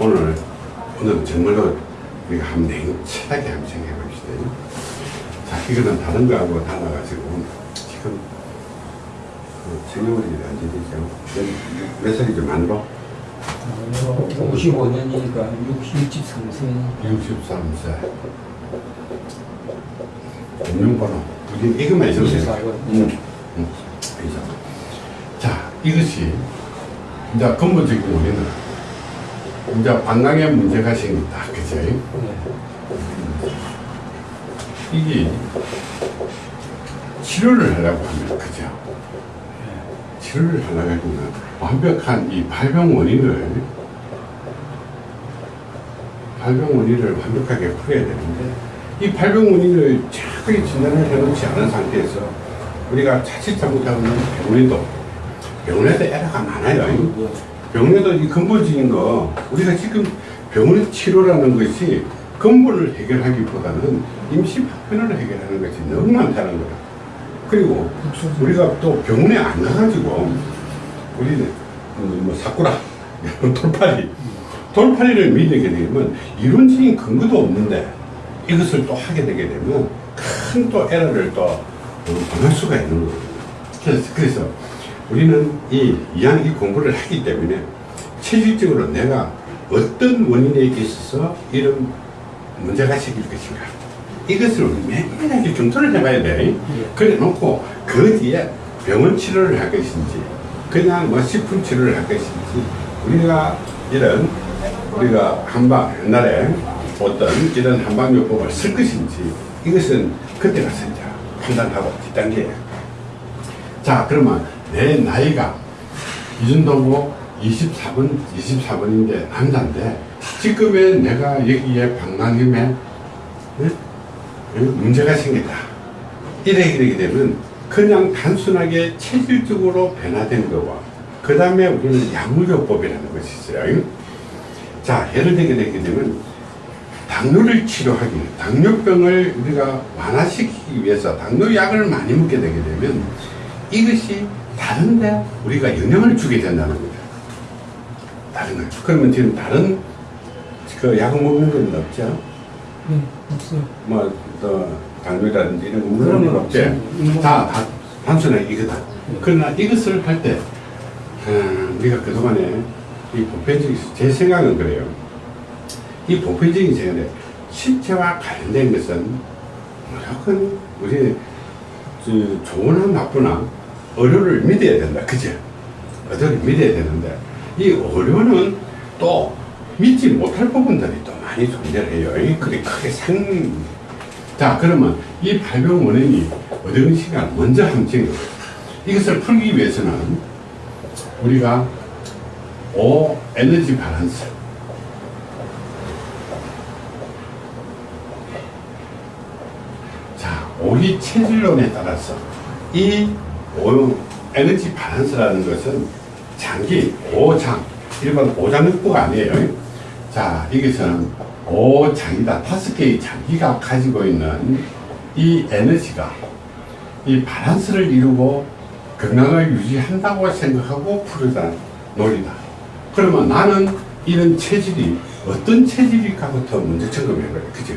오늘, 오늘은 정말로 우리가 한번 냉철하게 한번 생각해 봅시다. 자, 이거는 다른 거하고 달라가지고, 지금, 그 생년월일이 언제 되죠? 몇, 몇 살이죠, 만으로? 55년이니까 63세 63세. 금융번호. 우리 이것만 있으면 돼요. 24번. 응. 응. 그죠. 자, 이것이, 이제 근본적인 우리는, 이제 방광에 문제가 생긴다. 그죠? 네. 이게 치료를 하려고 하면, 그죠? 치료를 하려고 하면 완벽한 이 발병 원인을, 발병 원인을 완벽하게 풀어야 되는데, 이 발병 원인을 정확하게 진단을 해놓지 않은 상태에서 우리가 자칫 잘못하면 병원에도, 병원에도 에러가 많아요. 병원에도 이 근본적인 거, 우리가 지금 병원의 치료라는 것이 근본을 해결하기보다는 임시 파편을 해결하는 것이 너무 많다는 거야. 그리고 우리가 또 병원에 안 가가지고 우리는 음, 뭐 사쿠라, 돌팔이, 돌팔이를 믿게 되면 이론적인 근거도 없는데 이것을 또 하게 되게 되면 큰 또 에러를 또 어, 범할 수가 있는 거예요. 그래서, 그래서 우리는 이 이양 이 공부를 하기 때문에 체질적으로 내가 어떤 원인에 있어서 이런 문제가 생길 것인가. 이것을 매일하게 검토를 해봐야 돼. 그래 놓고 그 뒤에 병원 치료를 할 것인지 그냥 뭐 식품 치료를 할 것인지 우리가 이런 우리가 한방 옛날에 어떤 이런 한방요법을 쓸 것인지 이것은 그때 가서 이제 판단하고 뒷단계에. 자 그러면 내 나이가 이 정도고 24번 24번인데 남자인데 지금의 내가 여기에? 예? 문제가 생겼다 이래 이렇게 되면 그냥 단순하게 체질적으로 변화된 거와 그 다음에 우리는 약물요법이라는 것이 있어요 자 예를 들게 되게 되면 당뇨를 치료하기 당뇨병을 우리가 완화시키기 위해서 당뇨약을 많이 먹게 되게 되면 이것이 다른데 우리가 영향을 주게 된다는 거죠. 다른 거. 그러면 지금 다른 그 약을 먹는 건 없죠? 네, 없어요. 뭐, 또, 당뇨라든지 이런 거 먹는 건건 없지? 없어요. 다, 다, 단순하게 이거다. 그러나 이것을 할 때, 음, 우리가 그동안에 이 보편적인, 제 생각은 그래요. 이 보편적인 생각에 신체와 관련된 것은 무조건 우리 저, 좋으나 나쁘나 의료를 믿어야 된다. 그죠? 의료를 믿어야 되는데 이 의료는 또 믿지 못할 부분들이 또 많이 존재를 해요. 이 그게 크게 상. 자, 그러면 이 발병 원인이 어떤 시간 먼저 함정이에요. 이것을 풀기 위해서는 우리가 오 에너지 밸런스 자, 오리 체질론에 따라서 이 오, 에너지 밸런스라는 것은 장기, 오장, 일반 오장육부가 아니에요. 자, 이것은 오장이다. 다섯 개의 장기가 가지고 있는 이 에너지가 이 밸런스를 이루고 건강을 유지한다고 생각하고 풀어다 놀이다. 그러면 나는 이런 체질이 어떤 체질일까부터 먼저 점검해. 그죠?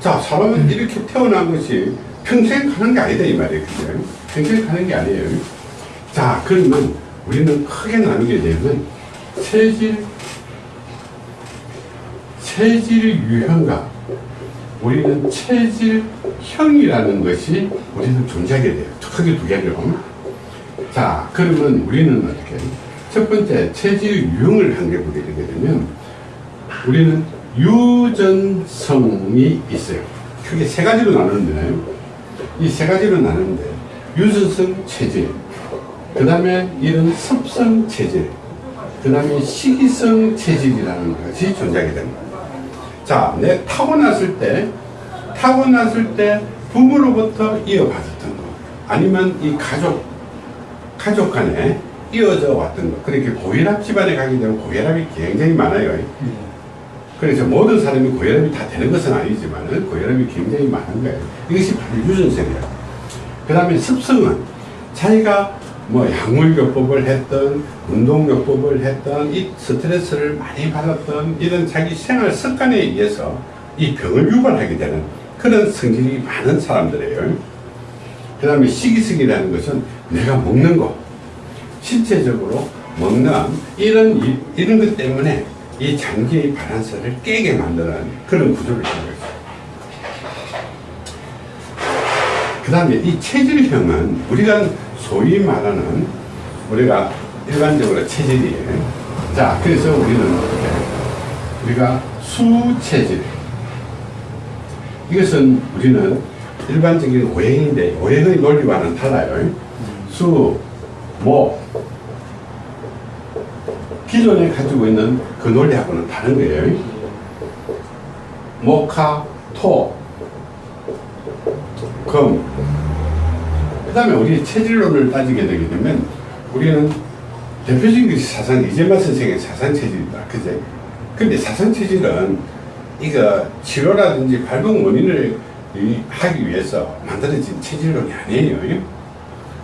자, 사람은 이렇게 태어난 것이 평생 가는 게 아니다, 이 말이에요. 그죠? 평생 가는 게 아니에요. 자, 그러면 우리는 크게 나누게 되면 체질, 체질 유형과 우리는 체질형이라는 것이 우리는 존재하게 돼요. 크게 두 개로. 자, 그러면 우리는 어떻게? 첫 번째, 체질 유형을 한 개 보게 되면 우리는 유전성이 있어요. 크게 세 가지로 나누는데, 이 세 가지로 나누는데, 유전성 체질, 그 다음에 이런 습성 체질, 그 다음에 식이성 체질이라는 것이 존재하게 됩니다. 자, 내 타고났을 때, 타고났을 때 부모로부터 이어받았던 거, 아니면 이 가족, 가족 간에 이어져 왔던 거. 그렇게 고혈압 집안에 가게 되면 고혈압이 굉장히 많아요. 그래서 모든 사람이 고혈압이 다 되는 것은 아니지만 고혈압이 굉장히 많은 거예요. 이것이 바로 유전성이에요. 그 다음에 습성은 자기가 뭐 약물요법을 했던 운동요법을 했던 이 스트레스를 많이 받았던 이런 자기 생활 습관에 의해서 이 병을 유발하게 되는 그런 성질이 많은 사람들이에요. 그 다음에 식이성이라는 것은 내가 먹는 거, 신체적으로 먹는 이런, 이- 이런 것 때문에 이 장기의 바란스를 깨게 만드는 그런 구조를 있어요. 그 다음에 이 체질형은 우리가 소위 말하는 우리가 일반적으로 체질이에요. 자, 그래서 우리는? 우리가 수체질. 이것은 우리는 일반적인 오행인데 오행의 논리와는 달라요. 수, 목, 기존에 가지고 있는 그 논리하고는 다른 거예요. 목화, 토, 금. 그 다음에 우리 체질론을 따지게 되게 되면 우리는 대표적인 것이 사상, 이재만 선생의 사상 체질이다. 그제? 근데 사상 체질은 이거 치료라든지 발병 원인을 이- 하기 위해서 만들어진 체질론이 아니에요.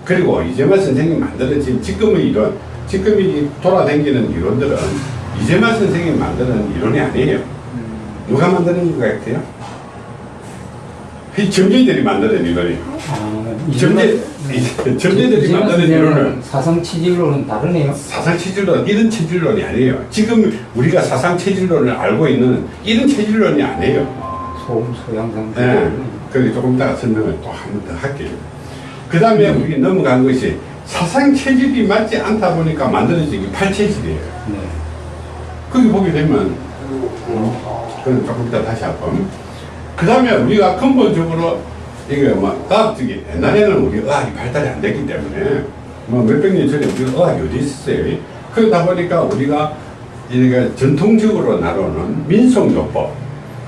그리고 이재만 선생이 만들어진 지금의 이론, 지금 이 돌아다니는 이론들은 이재만 선생이 만드는 이론이 아니에요. 누가 만드는 것 같아요? 이 점재들이 만드는 이론이에요. 아, 점재, 이- 점재들이 만드는 이론을 사상 치질로는 다르네요. 사상 체질론, 이런 체질론이 아니에요. 지금 우리가 사상 체질론을 알고 있는 이런 체질론이 아니에요. 소음 소양상. 네. 그래서 조금 이따가 설명을 또 한 번 더 할게요. 그 다음에 우리 넘어간 것이 사상 체질이 맞지 않다 보니까 만들어진 게 팔체질이에요. 네. 거기 보게 되면, 음, 그건 조금 이따 다시 한번. 그 다음에 우리가 근본적으로, 이게 뭐, 의학적인, 옛날에는 우리 의학이 발달이 안 됐기 때문에, 뭐 몇백 년 전에 우리 의학이 어디 있었어요? 그러다 보니까 우리가, 이게 전통적으로 나누는 민속요법,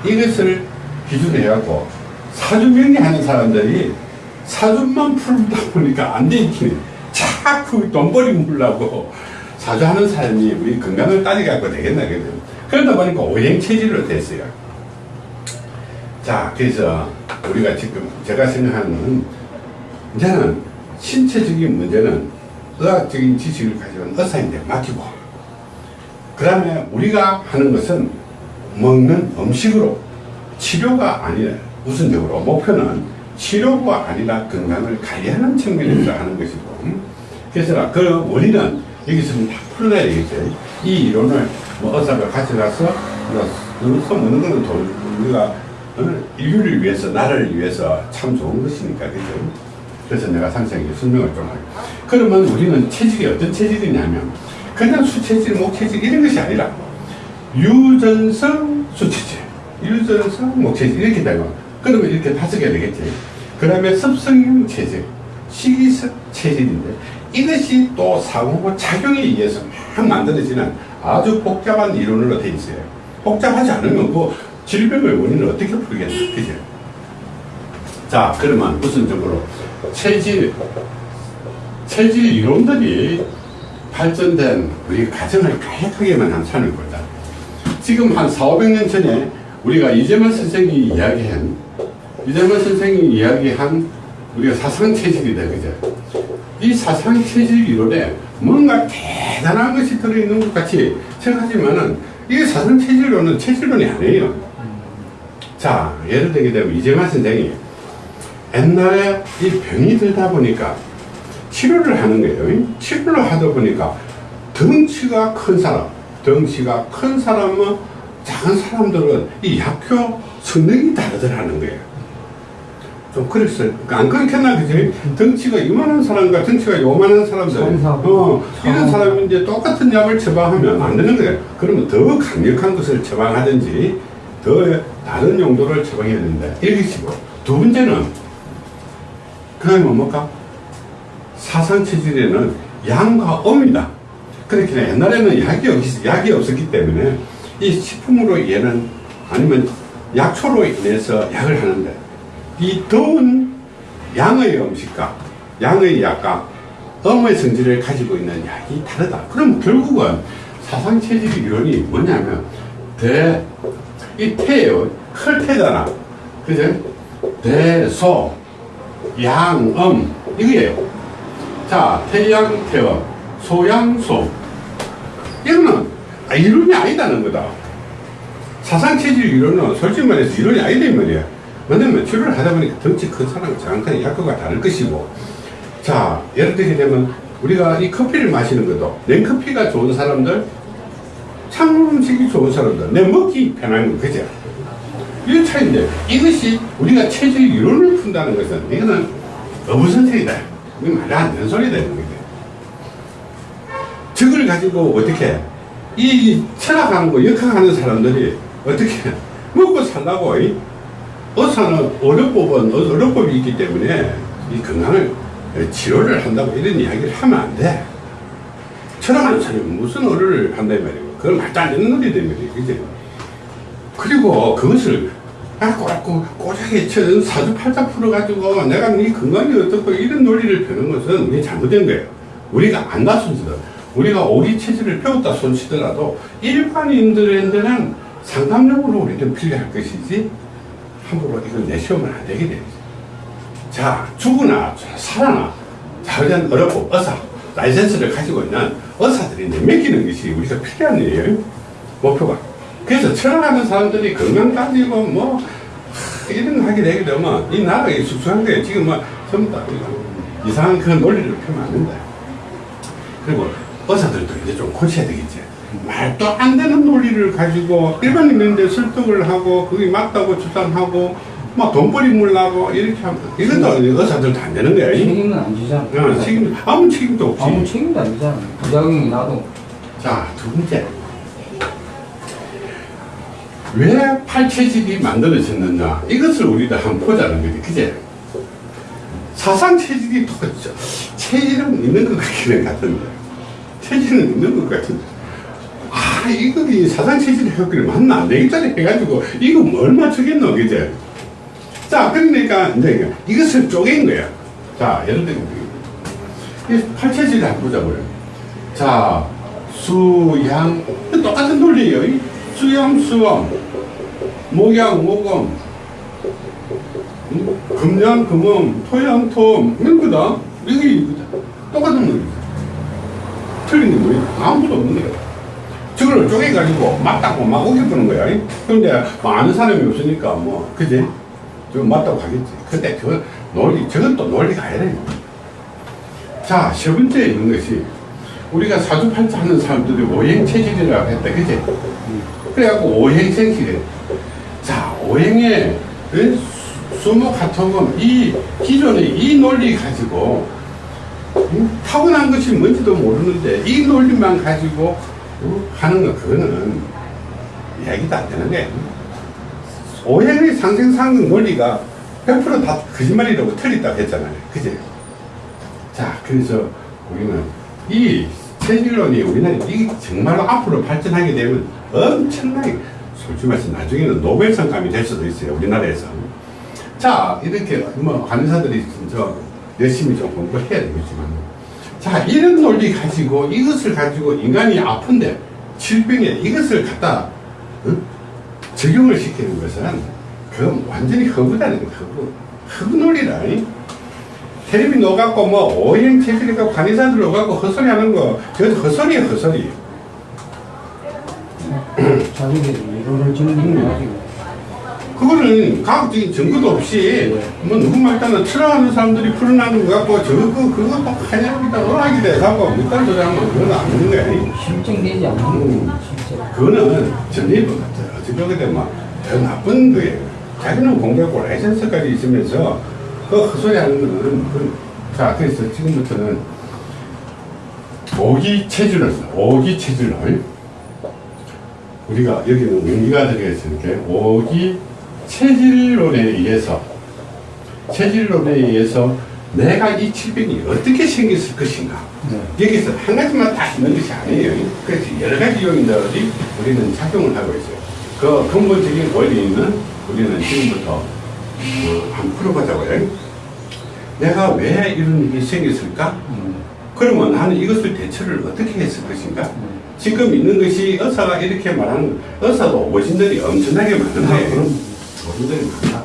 이것을 기준으로 해갖고, 사주명리하는 사람들이 사주만 풀다 보니까 안 되지. 자꾸 돈벌이 물라고 사주하는 사람이 우리 건강을 따져갖고 되겠나, 그죠? 그러다 보니까 오행 체질로 됐어요. 자, 그래서 우리가 지금 제가 생각하는 이제는 신체적인 문제는 의학적인 지식을 가지고 의사인데 맡기고 그 다음에 우리가 하는 것은 먹는 음식으로 치료가 아니라 우선적으로 목표는 치료가 아니라 건강을 관리하는 측면에서 하는 것이고 그래서 그 원리는 여기서 다 풀어내야 되겠죠 이 이론을 뭐 의사가 가져가서 뭐 써먹는 거는 돈 우리가 어? 인류를 위해서 나라를 위해서 참 좋은 것이니까 그죠 그래서 내가 상세하게 설명을 좀 할게요 그러면 우리는 체질이 어떤 체질이냐면 그냥 수체질, 목체질 이런 것이 아니라 유전성 수체질, 유전성 목체질 이렇게 되면 그러면 이렇게 다섯 개 되겠지. 그 다음에 습성형 체질, 식이성 체질인데 이것이 또 상호 작용에 의해서 막 만들어지는 아주 복잡한 이론으로 돼 있어요. 복잡하지 않으면 그 질병의 원인을 어떻게 풀겠나, 그죠? 자, 그러면 우선적으로 체질, 체질 이론들이 발전된 우리 가정을 가역하게만 한 산을 거다. 지금 한 4, 500년 전에 우리가 이재만 선생이 이야기한, 이재만 선생이 이야기한 우리가 사상체질이다, 그죠? 이 사상 체질 이론에 뭔가 대단한 것이 들어있는 것 같이 생각하지만은 이게 사상 체질론은 체질론이 아니에요. 자, 예를 들게 되면 이재만 선생이 옛날에 이 병이 들다 보니까 치료를 하는 거예요. 치료를 하다 보니까 덩치가 큰 사람, 덩치가 큰 사람은 작은 사람들은 이 약효 성능이 다르더라는 거예요. 좀 그랬어요. 안 그렇겠나, 그지? 덩치가 이만한 사람과 덩치가 요만한 사람들, 어, 이런. 사람이 이제 똑같은 약을 처방하면 안 되는 거예요. 그러면 더 강력한 것을 처방하든지, 더 다른 용도를 처방해야 된다. 이것이고. 두 번째는, 그 다음에 뭡니까? 사상체질에는 양과 음이다. 그렇게 옛날에는 약이, 없, 약이 없었기 때문에 이 식품으로 얘는 아니면 약초로 인해서 약을 하는데 이 더운 양의 음식과 양의 약과 음의 성질을 가지고 있는 약이 다르다. 그럼 결국은 사상체질 이론이 뭐냐면 대, 이 태예요. 클 태잖아. 그죠? 대, 소, 양, 음 이거예요. 자, 태양, 태원, 소양, 소. 이거는 아, 이론이 아니다는 거다. 사상체질 이론은 솔직히 말해서 이론이 아니다, 이 말이야. 왜냐면 치료를 하다 보니까 덩치 큰 사람과 장칸의 약효가 다를 것이고. 자, 예를 들게 되면 우리가 이 커피를 마시는 것도 냉커피가 좋은 사람들, 찬물 음식이 좋은 사람들, 내 먹기 편한 거, 그죠? 이 차이인데 이것이 우리가 체질 이론을 푼다는 것은 이거는 어부선택이다. 이게 말이 안 되는 소리다. 이런 거지. 적을 가지고 어떻게 이 철학하는 거 역학하는 사람들이 어떻게 먹고 살라고 이? 의사는 의료법은 의- 의료법이 있기 때문에 이 건강을 치료를 한다고 이런 이야기를 하면 안 돼. 철학하는 사람이 무슨 의료를 한다 이 말이고 그건 말도 안 되는 논리다 이 말이에요. 그지? 그리고 그것을 아, 꼬라꼬 꼬작에 쳐 사주팔자 풀어가지고 내가 네 건강이 어떻고 이런 논리를 펴는 것은 이게 잘못된 거예요. 우리가 안다 손치든 우리가 오리 체질을 배웠다 손치더라도 일반인들한테는 상담력으로 우리는 필요할 것이지 함부로 이걸 내세우면 안 되게 되죠. 자, 죽으나 살아나 자의한 어렵고 의사 라이센스를 가지고 있는 의사들이 맡기는 것이 우리가 필요한 일이에요. 목표가. 그래서 철학하는 사람들이 건강 따지고 뭐 하, 이런 거 하게 되게 되면 이 나라가 이 숙소한 거예요. 지금 뭐 전부 다 이상한 그런 논리를 펴면 안 된다. 그리고 의사들도 이제 좀 고쳐야 되겠지. 말도 안 되는 논리를 가지고 일반인들한테 설득을 하고 그게 맞다고 주장하고 막 돈벌이 물라고 이렇게 하면 이것도 의사들도 안 되는 거야. 이? 책임은 안 지잖아. 어, 책임 아무 책임도 없지. 아무 책임도 안 지잖아. 부작용이 나도. 자, 두 번째. 왜 팔체질이 만들어졌느냐? 이것을 우리도 한번 보자는 거지. 그제? 사상체질이 또, 저- 체질은 있는 것 같기는 같은데. 체질은 있는 것 같은데. 아, 이거 이 사상체질 효과를 맞나 안 되겠다니 해가지고, 이거 뭘 맞추겠노, 그제? 자, 그러니까, 이제 이것을 쪼갠 거야. 자, 예를 들면, 이 팔체질을 한번 보자고요. 자, 수양 똑같은 논리예요. 이 수양 수암, 목양 목음, 음, 금양 금음, 토양 토음 이런 거다. 이게. 똑같은 논리. 틀린 게 뭐예요? 아무것도 없는 거예요. 저걸 쪼개가지고 맞다고 막 우겨보는 거야. 이. 근데 뭐 아는 사람이 없으니까 뭐 그지? 좀 맞다고 하겠지. 근데 그 논리 저건 또 논리가 아니라. 자, 세 번째 있는 것이 우리가 사주팔자 하는 사람들이 오행체질이라고 했다. 그지? 그래갖고 오행생식이래. 자, 오행의 그 수- 수목하토금 이 기존의 이 논리 가지고 음, 타고난 것이 뭔지도 모르는데 이 논리만 가지고 어, 하는 거 그거는 이야기도 안 되는 거야. 오행의 상생상극 논리가 100%다 거짓말이라고 틀렸다고 했잖아요. 그지? 자, 그래서 우리는 이 체질론이 우리나라에 이 정말로 앞으로 발전하게 되면 엄청나게 솔직히 말해서 나중에는 노벨상감이 될 수도 있어요. 우리나라에서. 자, 이렇게 뭐 간호사들이 저 열심히 좀 공부해야 되겠지만 자, 이런 논리 가지고 이것을 가지고 인간이 아픈데 질병에 이것을 갖다 어? 적용을 시키는 것은 그건 완전히 허구다는 거예요. 허구. 허구 논리라. 이? 텔레비 넣어갖고 뭐 오행 체질이가 간의사들 넣어갖고 헛소리 하는 거 헛소리 자기들이 이론을 짓는 거 가지고. 그거는 과학적인 증거도 없이 뭐 누구 말따나 틀어하는 사람들이 풀어나는 거 갖고 저거 그거 뭐 하냐기다 어하기 돼갖고 밑단 소리 하면 그건 안 되는 거야 실증되지 않는 음. 그거는 전입은 어떻게 보게 되면 더 나쁜 거예요 자기는 공부하고 라이센스까지 있으면서 그 헛소리 하는 거는 그, 자 그래서 지금부터는 오기 체질을 써. 오기 체질을 우리가 여기는 의미가 들어있으니까 오기 체질론에 의해서 체질론에 의해서 내가 이 질병이 어떻게 생겼을 것인가 네. 여기서 한 가지만 다 있는 것이 아니에요 그래서 여러 가지 요인들이 우리는 작용을 하고 있어요 그 근본적인 원리는 우리는 지금부터 어, 한번 풀어보자고요 내가 왜 이런 일이 생겼을까 음. 그러면 나는 이것을 대처를 어떻게 했을 것인가? 음. 지금 있는 것이 의사가 이렇게 말하는 의사도 오진들이 엄청나게 많은데 어른들이 많다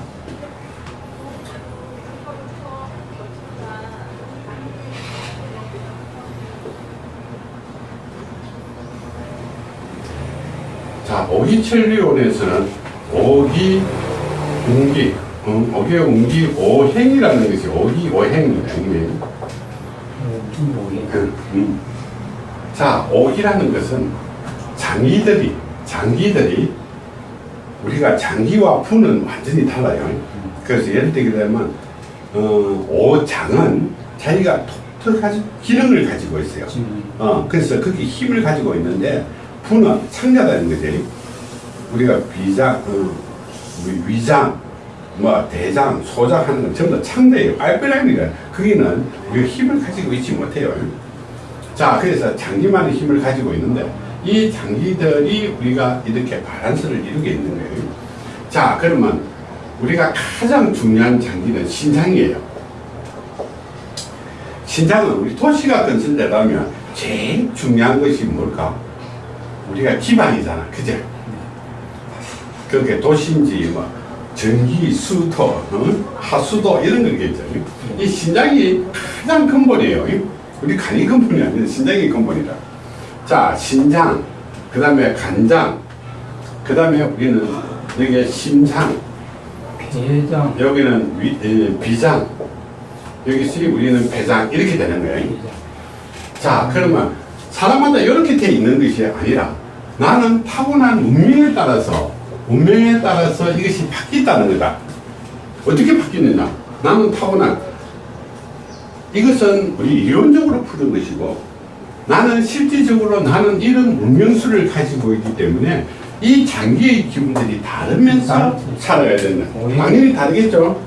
자 오기천리원에서는 오기 공기, 응, 오기 웅기 오행이라는 것이 오기 오행 중행. 그, 음. 자 오기라는 것은 장기들이 장기들이 우리가 장기와 부는 완전히 달라요. 그래서 예를 들게 되면, 어, 오장은 자기가 독특한 기능을 가지고 있어요. 어, 그래서 그게 힘을 가지고 있는데, 부는 창자다는 거지. 우리가 비장, 어, 위- 위장, 뭐, 대장, 소장 하는 건 전부 다 창자예요. 알베라니까. 거기는 우리가 힘을 가지고 있지 못해요. 자, 그래서 장기만의 힘을 가지고 있는데, 이 장기들이 우리가 이렇게 바란스를 이루게 있는 거예요. 자, 그러면 우리가 가장 중요한 장기는 신장이에요. 신장은 우리 도시가 건설되려면 제일 중요한 것이 뭘까? 우리가 기반이잖아. 그죠? 그렇게 도시인지 뭐 전기, 수도, 어? 하수도 이런 거겠죠. 이 신장이 가장 근본이에요. 우리 간이 근본이 아니라 신장이 근본이다. 자, 신장, 그 다음에 간장, 그 다음에 우리는 여기 심장, 대장 여기는 위, 에, 비장, 여기서 우리는 배장 이렇게 되는 거예요. 자, 그러면 사람마다 이렇게 돼 있는 것이 아니라 나는 타고난 운명에 따라서 운명에 따라서 이것이 바뀌었다는 거다. 어떻게 바뀌느냐? 나는 타고난 이것은 우리 이론적으로 푸는 것이고 나는 실질적으로 나는 이런 운명수를 가지고 있기 때문에 이 장기의 기분들이 다르면서. 살아야 된다. 당연히 다르겠죠.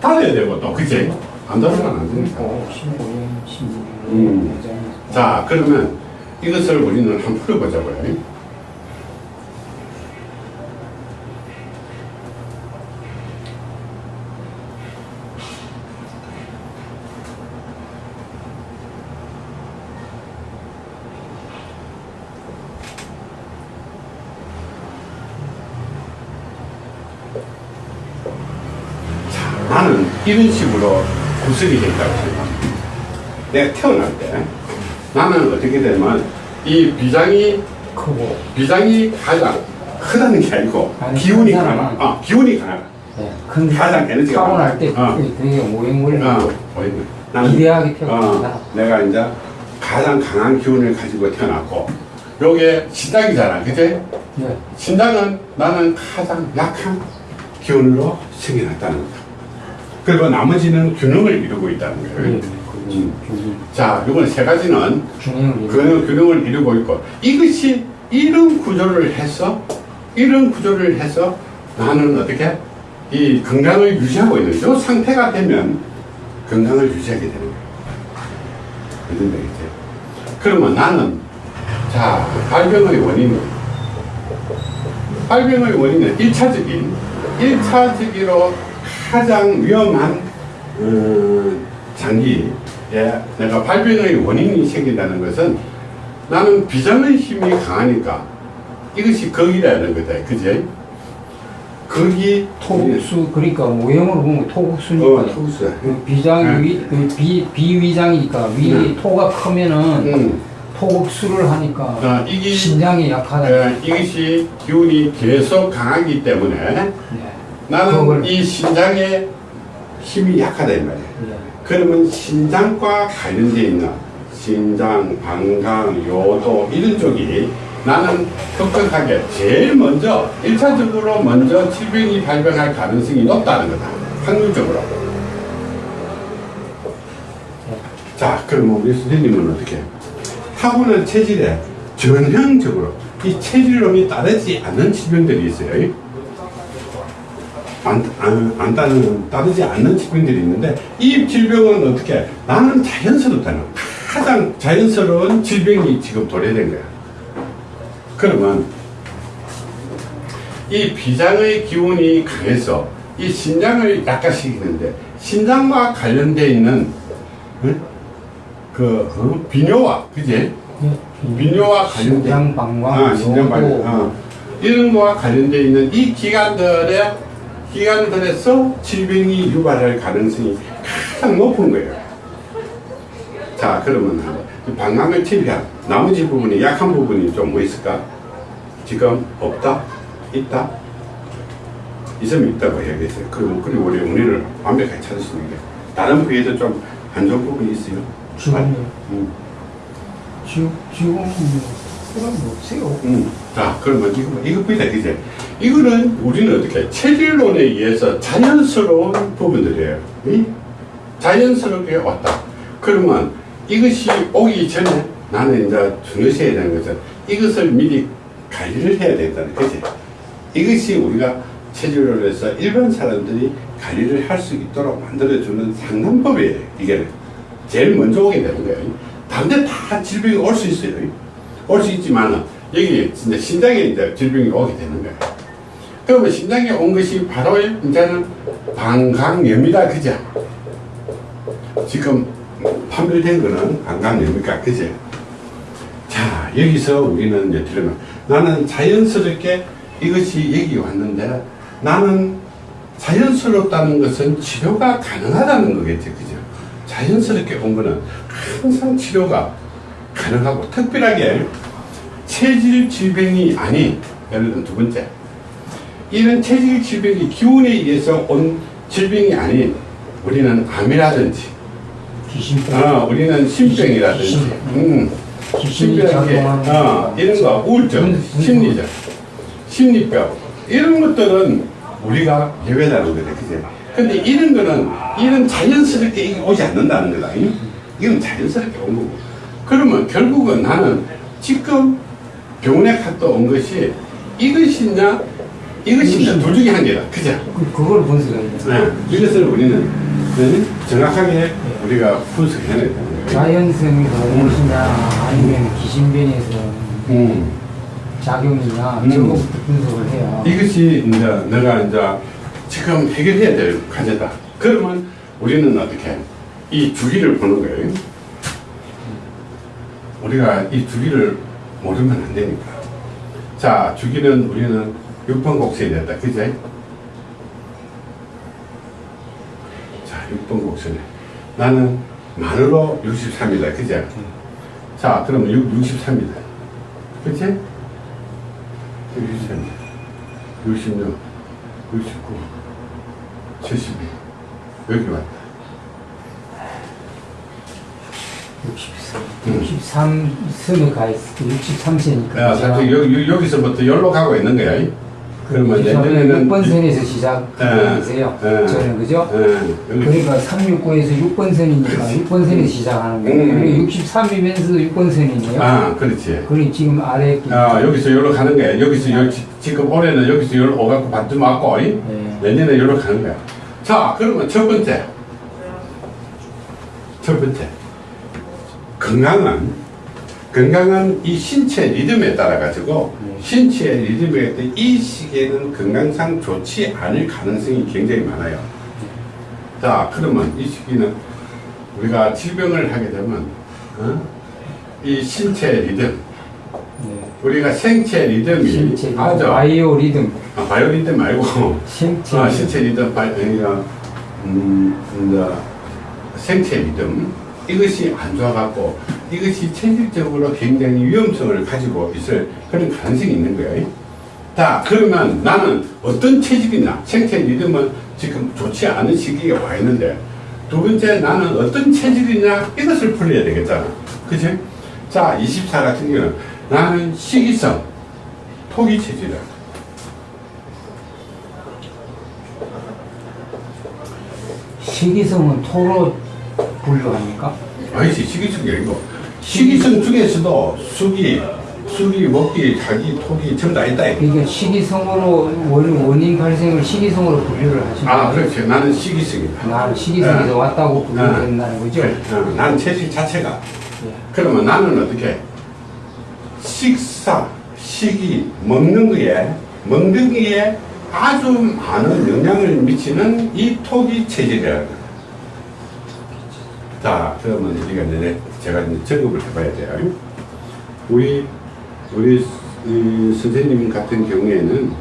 달라야 되고 또 그치? 안 다르면 안 되니까. 고 15년 16년 음. 자, 그러면 이것을 우리는 한번 풀어보자고요. 자, 나는 이런 식으로 구성이 됐다고 생각합니다. 내가 태어날 때 나는 어떻게 되면 이 비장이 크고 비장이 가장 크다는 게 아니고 아니, 기운이 사람은. 아 기운이 강하다 네, 큰 가장 에너지가 타고날 때. 어. 되게 오행물리 어, 보이네. 나는 기대하게 태어난다. 어, 내가 이제 가장 강한 기운을 가지고 태어났고 요게 신장이잖아 그제 네. 신장은 나는 가장 약한 기운으로 생겨났다는 거다 그리고 나머지는 균형을 이루고 있다는 거예요 네. 음. 균- 자 요건 세 가지는 균형을 균형, 균형을 이루고 있고 이것이 이런 구조를 해서 이런 구조를 해서 나는 어떻게 이 건강을 유지하고 있는 이 상태가 되면 건강을 유지하게 되는 거예요. 무슨 얘기지? 그러면 나는 자 발병의 원인은 발병의 원인은 1차적인 1차적으로 가장 위험한 어, 장기에 내가 발병의 원인이 생긴다는 것은 나는 비장의 힘이 강하니까 이것이 거기라는 거다. 그제? 거기 토국수 그러니까 모형으로 보면 토국수니까 어, 토스. 그 비장 위, 그 비, 비위장이니까 위 음. 토가 크면은 음. 토국수를 하니까 아, 이게 신장이 약하다. 에, 이것이 기운이 계속 강하기 때문에 네. 나는 이 신장의 힘이 약하다 이 말이야. 네. 그러면 신장과 관련되어 있는 신장, 방광, 요도 이런 쪽이 나는 급격하게 제일 먼저 1차적으로 먼저 질병이 발병할 가능성이 높다는 거다. 확률적으로. 자, 그럼 우리 선생님은 어떻게? 타고난 체질에 전형적으로 이 체질론이 따르지 않는 질병들이 있어요. 안, 안, 안 따르는, 따르지 않는 질병들이 있는데 이 질병은 어떻게 나는 자연스럽다는 가장 자연스러운 질병이 지금 도래된 거야 그러면 이 비장의 기운이 강해서 이 신장을 약화시키는데 신장과 관련되어 있는 응? 그 어? 비뇨와 그지 네. 비뇨와 관련된 신장 방광 아, 신장 어. 이런 거와 관련되어 있는 이 기관들의 기관들에서 질병이 유발할 가능성이 가장 높은 거예요. 자, 그러면 이 방광을 침해한 나머지 부분이 약한 부분이 좀 뭐 있을까? 지금 없다? 있다? 이 점이 있다고 이야기했어요. 그리고, 그리고 우리 운의를 완벽하게 찾을 수 있는 게 다른 부위에도 좀 안 좋은 부분이 있어요. 지금요. 음. 지금 지금 뭐 그런 거 없어요. 음. 자, 그러면 이거, 이것보다 이제, 이거는 우리는 어떻게, 체질론에 의해서 자연스러운 부분들이에요. 이? 자연스럽게 왔다. 그러면 이것이 오기 전에 나는 이제 중요시해야 되는 것은 이것을 미리 관리를 해야 된다는 거지. 이것이 우리가 체질론에서 일반 사람들이 관리를 할 수 있도록 만들어주는 상담법이에요. 이게 제일 먼저 오게 되는 거예요. 다른 데 다 질병이 올 수 있어요. 올 수 있지만 여기 진짜 신장에 이제 질병이 오게 되는 거예요. 그러면 신장에 온 것이 바로 이제는 방광염이다 그죠? 지금 판별된 거는 방광염이니까 그죠? 자 여기서 우리는 이제 들으면 나는 자연스럽게 이것이 여기 왔는데 나는 자연스럽다는 것은 치료가 가능하다는 거겠죠 그죠? 자연스럽게 온 거는 항상 치료가 가능하고 특별하게 체질 질병이 아닌 예를 들어 두 번째 이런 체질 질병이 기운에 의해서 온 질병이 아닌 우리는 암이라든지 귀신병. 어, 우리는 심병이라든지 귀신. 음, 작용하는 어, 이런 거 우울증 분- 분- 심리적 심리병 이런 것들은 우리가 예외라는 거죠 그죠 근데 이런 거는 이런 자연스럽게 오지 않는다는 거다 이? 이건 자연스럽게 온 거고 그러면 결국은 나는 지금 병원에 갔다 온 것이 이것이냐 이것이냐 둘 중에 한 개다 그죠 그, 그걸 분석해야 돼. 네. 이것을 우리는 네, 정확하게 우리가 되는 거예요 자연성이 온 것이냐 아니면 귀신변에서 음. 작용이냐 음. 저거부터 분석을 해야. 이것이 이제 내가 이제 지금 해결해야 될 과제다. 그러면 우리는 어떻게 이 주기를 보는 거예요. 우리가 이 주기를 모르면 안 되니까. 자, 주기는 우리는 6번 곡선이 됐다. 그제? 자, 6번 곡선에. 나는 만으로 63이다. 그제? 자, 그러면 6, 63이다. 그치? 63, 66, 69, 72. 여기 왔다. 63, 63선에 가 있을 때 63세니까. 야, 사실 여기, 여기서부터 열로 가고 있는 거야. 이? 그러면 내년에는. 6번 선에서 시작하세요. 예, 예. 저는 그죠? 예, 여기 그러니까 369에서 6번 선이니까 6번 선에서 시작하는 거예요. 음. 그리고 63이면서 6번 선이네요. 아, 그렇지. 그리고 지금 아래 게 아, 여기서 열로 가는 거야. 여기서 열, 지- 지금 올해는 여기서 열로 오갖고 반도 맞고, 이? 네. 내년에 열로 가는 거야. 자, 그러면 첫 번째. 첫 번째. 건강은, 건강은 이 신체 리듬에 따라 가지고, 네. 신체의 리듬에 따라 이 시기에는 건강상 좋지 않을 가능성이 굉장히 많아요. 자, 그러면 이 시기는 우리가 질병을 하게 되면, 어? 이 신체 리듬, 네. 우리가 생체 리듬이 신체 아주 바이오 리듬 아, 바이오 리듬 말고 신체 아, 신체 리듬 바이 음, 이제 생체 리듬 이것이 안 좋아갖고 이것이 체질적으로 굉장히 위험성을 가지고 있을 그런 가능성이 있는 거예요. 자 그러면 나는 어떤 체질이냐 생체 리듬은 지금 좋지 않은 시기에 와 있는데 두 번째 나는 어떤 체질이냐 이것을 풀어야 되겠잖아 그치? 자 24 같은 경우는 나는 식이성 토기 체질이야 식이성은 토로 분류합니까? 아니지 식이성이 아니고 식이성 중에서도 수기 수기 먹기 자기 토기 전부 다 있다. 그러니까 식이성으로 원, 원인 발생을 식이성으로 분류를 하시는 아? 그렇지 나는 식이성이다 나는 식이성에서 네. 왔다고 분류된다는 거죠? 어, 난 체질 자체가 예. 그러면 나는 어떻게 식사 식이 먹는 거에 먹는 거에 아주 많은 영향을 미치는 이 토기 체질이라는. 자 그러면 우리가 이제 제가 이제 점검을 해봐야 돼요. 우리 우리 이 선생님 같은 경우에는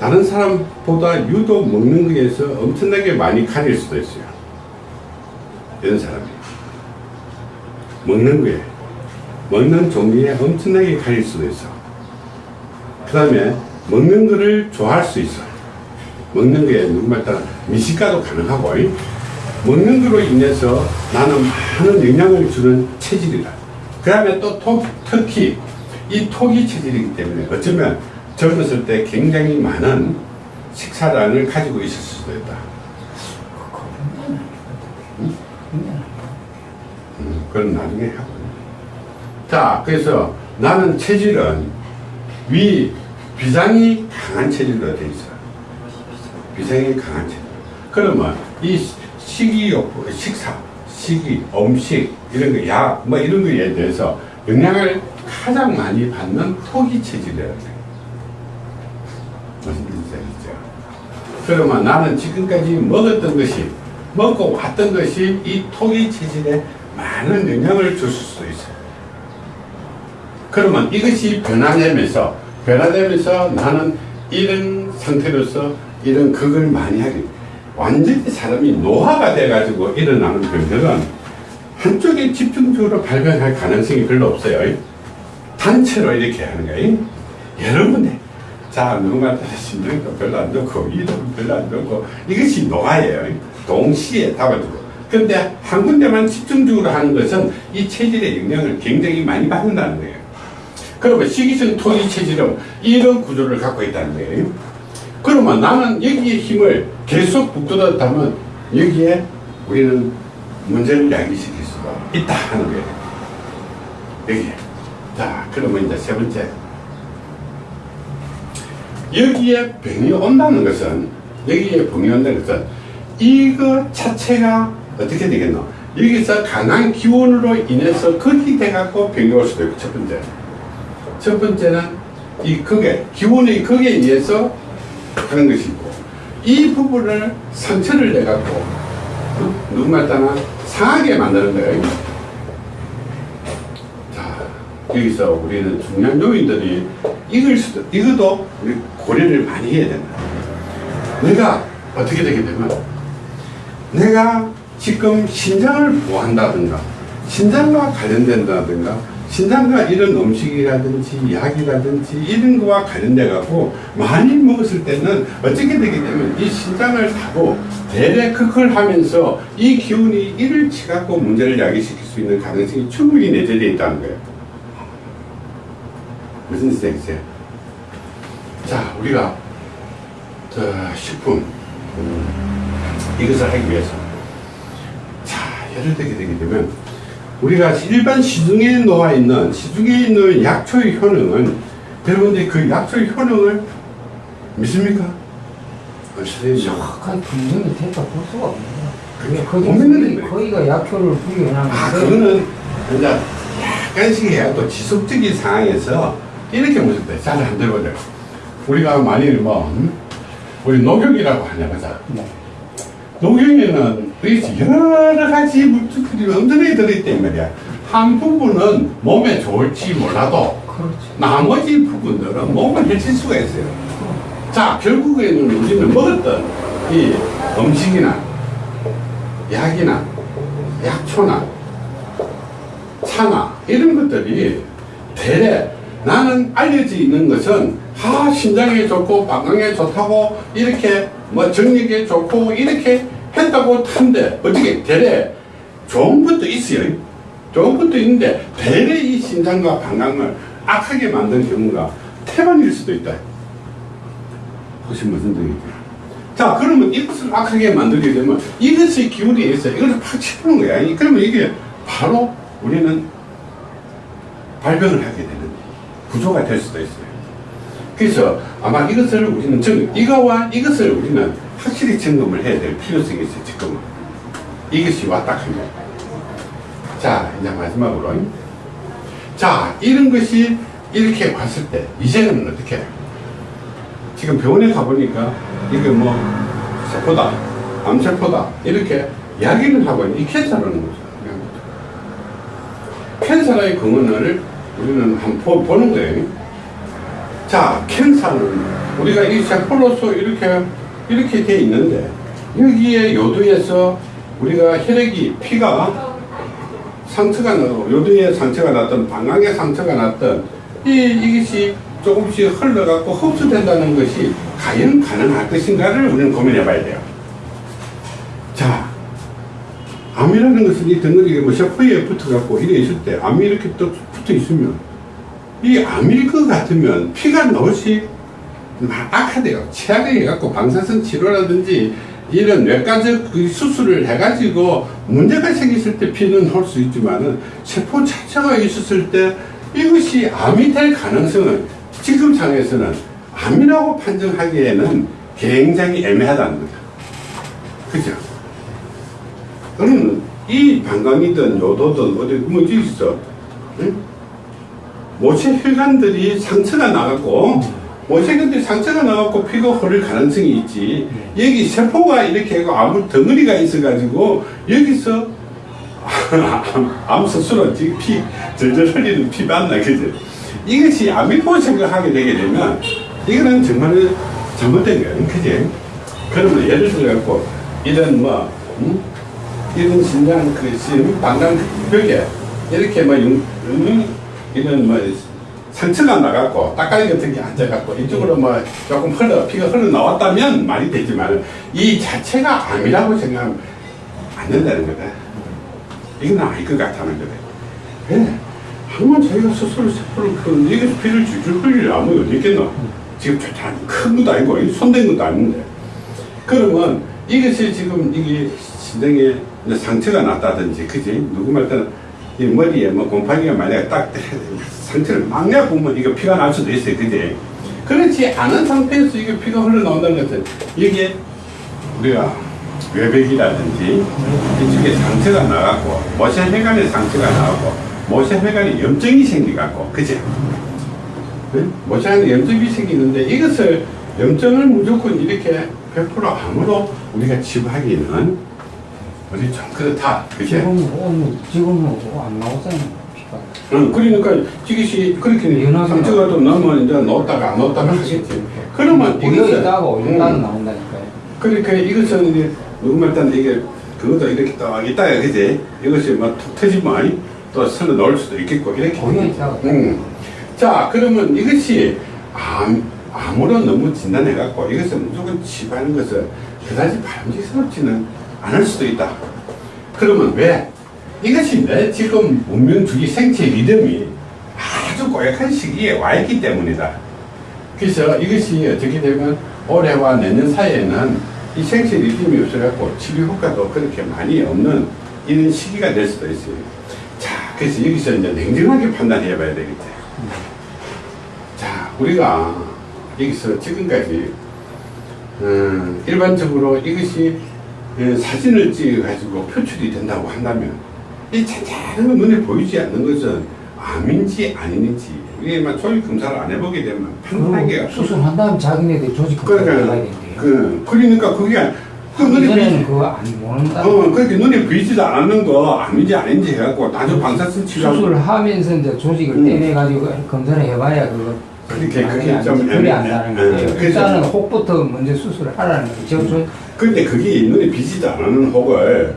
다른 사람보다 유독 먹는 거에서 엄청나게 많이 가릴 수도 있어요. 이런 사람이. 먹는 거에. 먹는 종류에 엄청나게 가릴 수도 있어. 그 다음에 먹는 거를 좋아할 수 있어. 먹는 게 누구말 따라 미식가도 가능하고. 이. 먹는 거로 인해서 나는 많은 영향을 주는 체질이다. 그 다음에 또 톡, 특히 이 톡이 체질이기 때문에 어쩌면 젊었을 때 굉장히 많은 식사량을 가지고 있을 수도 있다. 음, 그건 나중에 하고. 자, 그래서 나는 체질은 위, 비장이 강한 체질로 돼 있어. 비장이 강한 체질. 그러면 이 식이요법, 식사, 식이, 음식, 이런 거, 약, 뭐 이런 거에 대해서 영향을 가장 많이 받는 토기 체질이라는 거예요. 무슨 알겠죠? 그러면 나는 지금까지 먹었던 것이, 먹고 왔던 것이 이 토기 체질에 많은 영향을 줄 수도 있어요. 그러면 이것이 변화되면서, 변화되면서 나는 이런 상태로서 이런 극을 많이 하게 돼요. 완전히 사람이 노화가 돼가지고 일어나는 병들은 한쪽에 집중적으로 발견할 가능성이 별로 없어요. 단체로 이렇게 하는 거예요. 여러 군데. 자, 누군가 심장도 별로 안 좋고, 이도 별로 안 좋고, 이것이 노화예요. 동시에 잡아주고. 근데 한 군데만 집중적으로 하는 것은 이 체질의 영향을 굉장히 많이 받는다는 거예요. 그러면 식이성 토기 체질은 이런 구조를 갖고 있다는 거예요. 그러면 나는 여기에 힘을 계속 북돋았다면 여기에 우리는 문제를 야기시킬 수가 있다 하는 거예요. 여기에. 자, 그러면 이제 세 번째. 여기에 병이 온다는 것은, 여기에 병이 온다는 것은, 이거 자체가 어떻게 되겠노? 여기서 강한 기운으로 인해서 극이 돼갖고 병이 올 수도 있고, 첫 번째. 첫 번째는 이 극에, 기운의 극에 의해서 하는 것이 있고, 이 부분을 상처를 내갖고, 어? 누구말 따나 상하게 만드는 거예요. 자, 여기서 우리는 중요한 요인들이 이걸 수도, 이것도 우리 고려를 많이 해야 된다. 내가 어떻게 되게 되면, 내가 지금 신장을 보호한다든가, 신장과 관련된다든가, 신장과 이런 음식이라든지 약이라든지 이런 거와 관련돼 갖고 많이 먹었을 때는 어떻게 되게 되면 이 신장을 타고 극을 하면서 이 기운이 이를 치갖고 문제를 야기시킬 수 있는 가능성이 충분히 내재되어 있다는 거예요. 무슨 뜻이겠어요? 자, 우리가 저 식품 이것을 하기 위해서 자, 예를 들게 되게 되면 우리가 일반 시중에 놓아 있는 시중에 있는 약초의 효능은 여러분들이 그 약초의 효능을 믿습니까? 정확한 분명히 됐다 볼 수가 없네요. 그게 거기 고민을 거기- 거기가 약효를 부여해놨는데 아 그거는 이제 약간씩 해야 또 지속적인 상황에서 이렇게 때잘안 되거든 우리가 만일 뭐 음? 우리 녹용이라고 하냐 보자 네. 녹용에는 그렇지 여러 가지 물질들이 엄청나게 들어있단 말이야 한 부분은 몸에 좋을지 몰라도 그렇죠. 나머지 부분들은 몸을 해칠 수가 있어요. 자, 결국에는 우리는 먹었던 이 음식이나 약이나 약초나 차나 이런 것들이 대래 나는 알려져 있는 것은 아 신장에 좋고 방광에 좋다고 이렇게 뭐 정력에 좋고 이렇게 했다고 한데 어떻게 대래 좋은 것도 있어요. 좋은 것도 있는데 대래 이 신장과 방광을 악하게 만든 경우가 태반일 수도 있다. 혹시 무슨 뜻이죠? 자, 그러면 이것을 악하게 만들게 되면 이것의 기운이 있어. 이걸 팍 치는 거야. 이- 그러면 이게 바로 우리는 발병을 하게 되는 구조가 될 수도 있어요. 그래서 아마 이것을 우리는 정, 이거와 이것을 우리는 확실히 점검을 해야 될 필요성이 있어요, 지금은. 이것이 왔다 하면. 자, 이제 마지막으로. 자, 이런 것이 이렇게 왔을 때, 이제는 어떻게? 지금 병원에 가보니까, 이게 뭐, 세포다, 암세포다, 이렇게 이야기를 하고 있는 이 캔서라는 거죠. 캔서의 근원을 우리는 한번 보- 보는 거예요. 자, 캔서는 우리가 이 세포로서 이렇게, 이렇게 돼 있는데, 여기에 요도에서 우리가 혈액이, 피가 상처가 나고, 요도에 상처가 났던, 방광에 상처가 났던, 이, 이것이 좀 조금씩 흘러갖고 흡수된다는 것이 과연 가능할 것인가를 우리는 고민해 봐야 돼요. 자, 암이라는 것은 이 덩어리가 뭐 셰퍼에 붙어갖고 이래 있을 때 암이 이렇게 또 붙어 있으면 이 암일 것 같으면 피가 나올시 막 악화돼요. 최악에 해갖고 방사선 치료라든지 이런 뇌과적 그 수술을 해가지고 문제가 생겼을 때 피는 올 수 있지만은 세포 자체가 있었을 때 이것이 암이 될 가능성은 지금 상에서는 암이라고 판정하기에는 굉장히 애매하다는 거죠. 그죠? 그러면 이 방광이든 요도든 어디 뭐지 있어? 응? 모체 혈관들이 상처가 나갖고 혈관들이 상처가 나갖고 피가 흐를 가능성이 있지. 여기 세포가 이렇게 하고 아무 덩어리가 있어가지고 여기서 암 스스로 피 절절 흘리는 피 맞나 그지? 이것이 암이라고 생각하게 되게 되면 이거는 정말 잘못된 거야 그지? 그러면 예를 들어 갖고 이런 뭐 음? 이런 신장 그 심- 방광 벽에 이렇게 뭐 yung, 음, 이런 뭐 상처가 나갖고 따까리 같은 게 앉아갖고 이쪽으로 뭐 조금 흘러 피가 흘러 나왔다면 말이 되지만 이 자체가 암이라고 생각하면 안 된다는 거다. 이건 아닐 것 같다는 거다. 왜? 한번 자기가 스스로 세포를 그 이게 피를 줄줄 흘릴 암이 어디 있겠노? 지금 큰 것도 아니고 이 손댄 것도 아닌데. 그러면 이것이 지금 이게 신장에 상처가 났다든지, 그지? 누구 말따는 이 머리에 뭐 곰팡이가 만약에 딱 상처를 막 내보면 이거 피가 날 수도 있어요, 그지? 그렇지 않은 상태에서 이게 피가 흘러나온다는 것은 이게 우리가 외백이라든지 이쪽에 상처가 나갖고 모세혈관에 상처가 나갖고 모세혈관에 염증이 생기갖고, 그지? 모세혈관에 염증이 생기는데 이것을 염증을 무조건 이렇게 100% 암으로 우리가 치부하기는 우리 좀 그렇다. 그치? 지금 오늘 지금 뭐안 나오잖아요. 피가. 응, 그러니까 이것이 그렇게 상처가 좀 나면 이제 넣었다가 안 넣었다가 하겠지. 그러면 이것을 있다가 올렸다가 응. 나온다니까요. 그러니까 이것은 이제 누구말 단 이게 그것도 이렇게 딱 있다가 그지? 이것이 뭐툭 터지면 또 설로 넣을 수도 있겠고 이렇게. 있다가. 음. 자, 그러면 이것이 암, 암으로 너무 진단해갖고 이것을 무조건 치부하는 것은 그다지 바람직스럽지는 않을 수도 있다. 그러면 왜? 이것이 내 지금 문명주의 생체 리듬이 아주 고약한 시기에 와 있기 때문이다. 그래서 이것이 어떻게 되면 올해와 내년 사이에는 이 생체 리듬이 없어갖고 치료 효과도 그렇게 많이 없는 이런 시기가 될 수도 있어요. 자, 그래서 여기서 이제 냉정하게 판단해 봐야 되겠지. 자, 우리가 여기서 지금까지 음, 일반적으로 이것이 예, 사진을 찍어가지고 표출이 된다고 한다면 이 잔잔한 건 눈에 보이지 않는 것은 암인지 아닌지 이게 막 조직 검사를 안 해보게 되면 판단하기가 그리고 수술한 다음 자기네들 조직 검사를 해야 그러니까 된대요. 그 그러니까 그게 그 눈에 보이지 그거 안 모른다. 어 그렇게 눈에 보이지도 않는 거 암인지 아닌지 해갖고 나중 방사선 치료하고 수술을 하면서 이제 조직을 음. 떼내 가지고 검사를 해봐야 그거 그렇게 그게 안좀 지- 그리 애매해. 안다는 예, 거예요. 일단은 혹부터 먼저 수술을 하라는 거죠. 저, 근데 그게 눈에 비지도 않는 혹을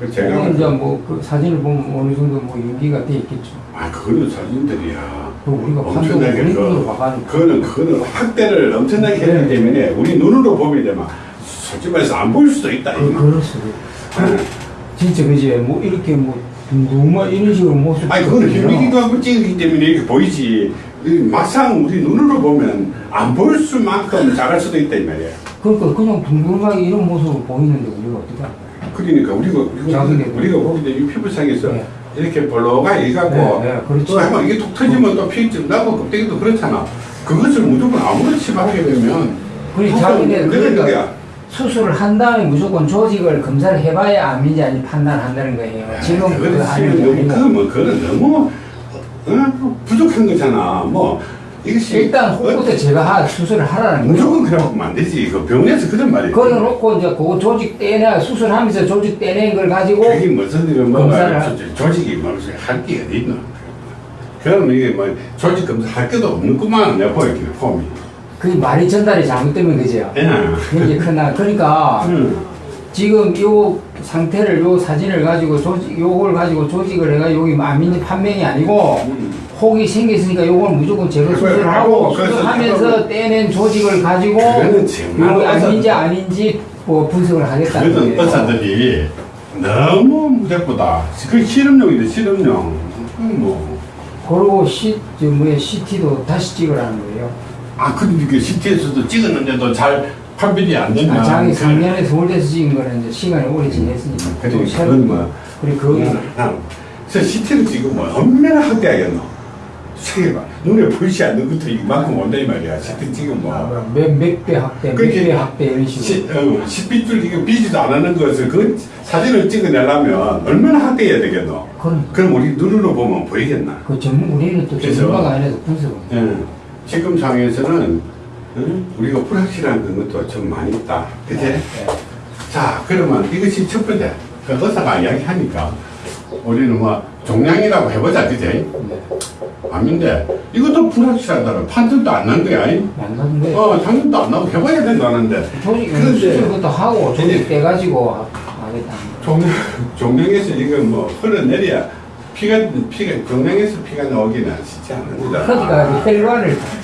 그 제가 이제 뭐그 사진을 보면 어느 정도 뭐 연기가 돼 있겠죠. 아 그거는 사진들이야 그 우리가 엄청나게 그- 그거는 그거는 확대를 엄청나게 했기 네. 때문에 우리 눈으로 보게 되면 솔직히 말해서 안 보일 수도 있다 그. 그럴 수도 있고. 진짜 그지 뭐 이렇게 뭐 둥둥만 이런 식으로 모습 아니 그거는 하고 찍었기 때문에 이렇게 보이지 이 막상 우리 눈으로 보면 안 보일 수만큼 잘할 수도 있다 이 말이야 그러니까 그냥 둥둥하게 이런 모습을 보이는데 우리가 어떻게 할까요? 그러니까 우리가 우리가, 우리가 되면 이 피부상에서 네. 이렇게 볼로가 이가고 네, 네, 그렇지. 또 이게 톡 터지면 또 피증 나고 껍데기도 그렇잖아 그것을 무조건 아무렇지 치부하게 되면 무조건 자기네 그러니까. 수술을 한 다음에 무조건 조직을 검사를 해봐야 암인지 아닌지 판단한다는 거예요. 지금 그거 아니고 뭐 그건 너무 어? 부족한 거잖아. 뭐 이것이 일단 어, 혹부터 제가 하, 수술을 하라는 거예요. 무조건 그래 보면 안 되지. 그 병원에서 그런 말이. 그거 놓고 이제 그거 조직 떼내 수술하면서 조직 떼낸 걸 가지고 그게 무슨 뭐 검사를 조- 조직이 무슨 할게 어디 있나? 그러면 이게 뭐 조직 검사 할 게도 없는구만 내가 보이기는 폼이. 그 말이 전달이 잘못되면 그죠. 예. 그게 크나 그러니까 음. 지금 요 상태를 요 사진을 가지고 조직 요걸 가지고 조직을 해가 여기 암인지 판명이 아니고 음. 혹이 생겼으니까 요걸 무조건 제거 수술을 하고 그래서 수술하면서 떼낸 조직을 가지고 요게 의사- 아닌지 뭐 분석을 하겠다는 그래서 거예요. 의사들이 너무 무대보다 그 실험용인데 실험용 음, 뭐. 그리고 시, 저 뭐야 CT도 다시 찍으라는 거예요. 아 근데 그 CT에서도 찍었는데도 잘 판별이 안 되면 아, 장이 그- 3년에 서울대에서 찍은 거는 이제 시간이 오래 지냈으니까. 또 그래 새로- 그건 뭐. 그리고 그거 음, 그래서 CT를 지금 뭐 얼마나 확대하겠노? 세계가 눈에 보이지 않는 것도 이만큼 온다 이 말이야. CT 지금 뭐. 몇몇배 확대, 그렇게 몇배 확대 이런 식으로. 시, 어, 10빛줄 이거 비지도 안 하는 것을 그 사진을 찍어내려면 얼마나 확대해야 되겠노? 그럼. 그럼 우리 눈으로 보면 보이겠나? 그 전문 우리는 또 전문가가 아니라서 분석을. 예. 지금 상황에서는 응? 우리가 불확실한 것도 좀 많이 있다 그치? 네. 자, 그러면 이것이 첫 번째. 그 의사가 이야기하니까 우리는 뭐 종양이라고 해보자, 그지? 네. 암인데 이것도 불확실하다는 판정도 안 난 거야. 이? 안 어, 상담도 안 나고 해봐야 된다는데 그런데- 그것도 하고 조직 떼가지고 하겠다는 거. 종양, 종양에서 이거 뭐 흘러내려야 피가, 피가, 종양에서 피가 나오기는 쉽지 거잖아. 그러니까 혈관을 우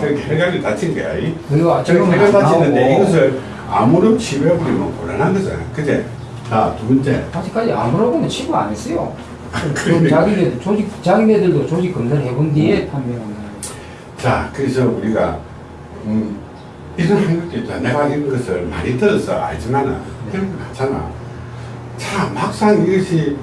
그렇게 혈관이 다친 거야. 이? 그리고 혈관 안 다치는데 나오고 이것을 아무런 치료해버리면 곤란한 거잖아. 그제? 자, 두 번째. 아직까지 아무라고는 치료 안 했어요. 좀 그러니까. 자기네들 조직 자기네들도 조직 검사를 해본 뒤에 판명한 거예요. 자, 그래서 우리가 음, 이런 한국도 있다. 내가 이런 것을 많이 들어서 알지만은 그런 거 같잖아. 자, 막상 이것이 이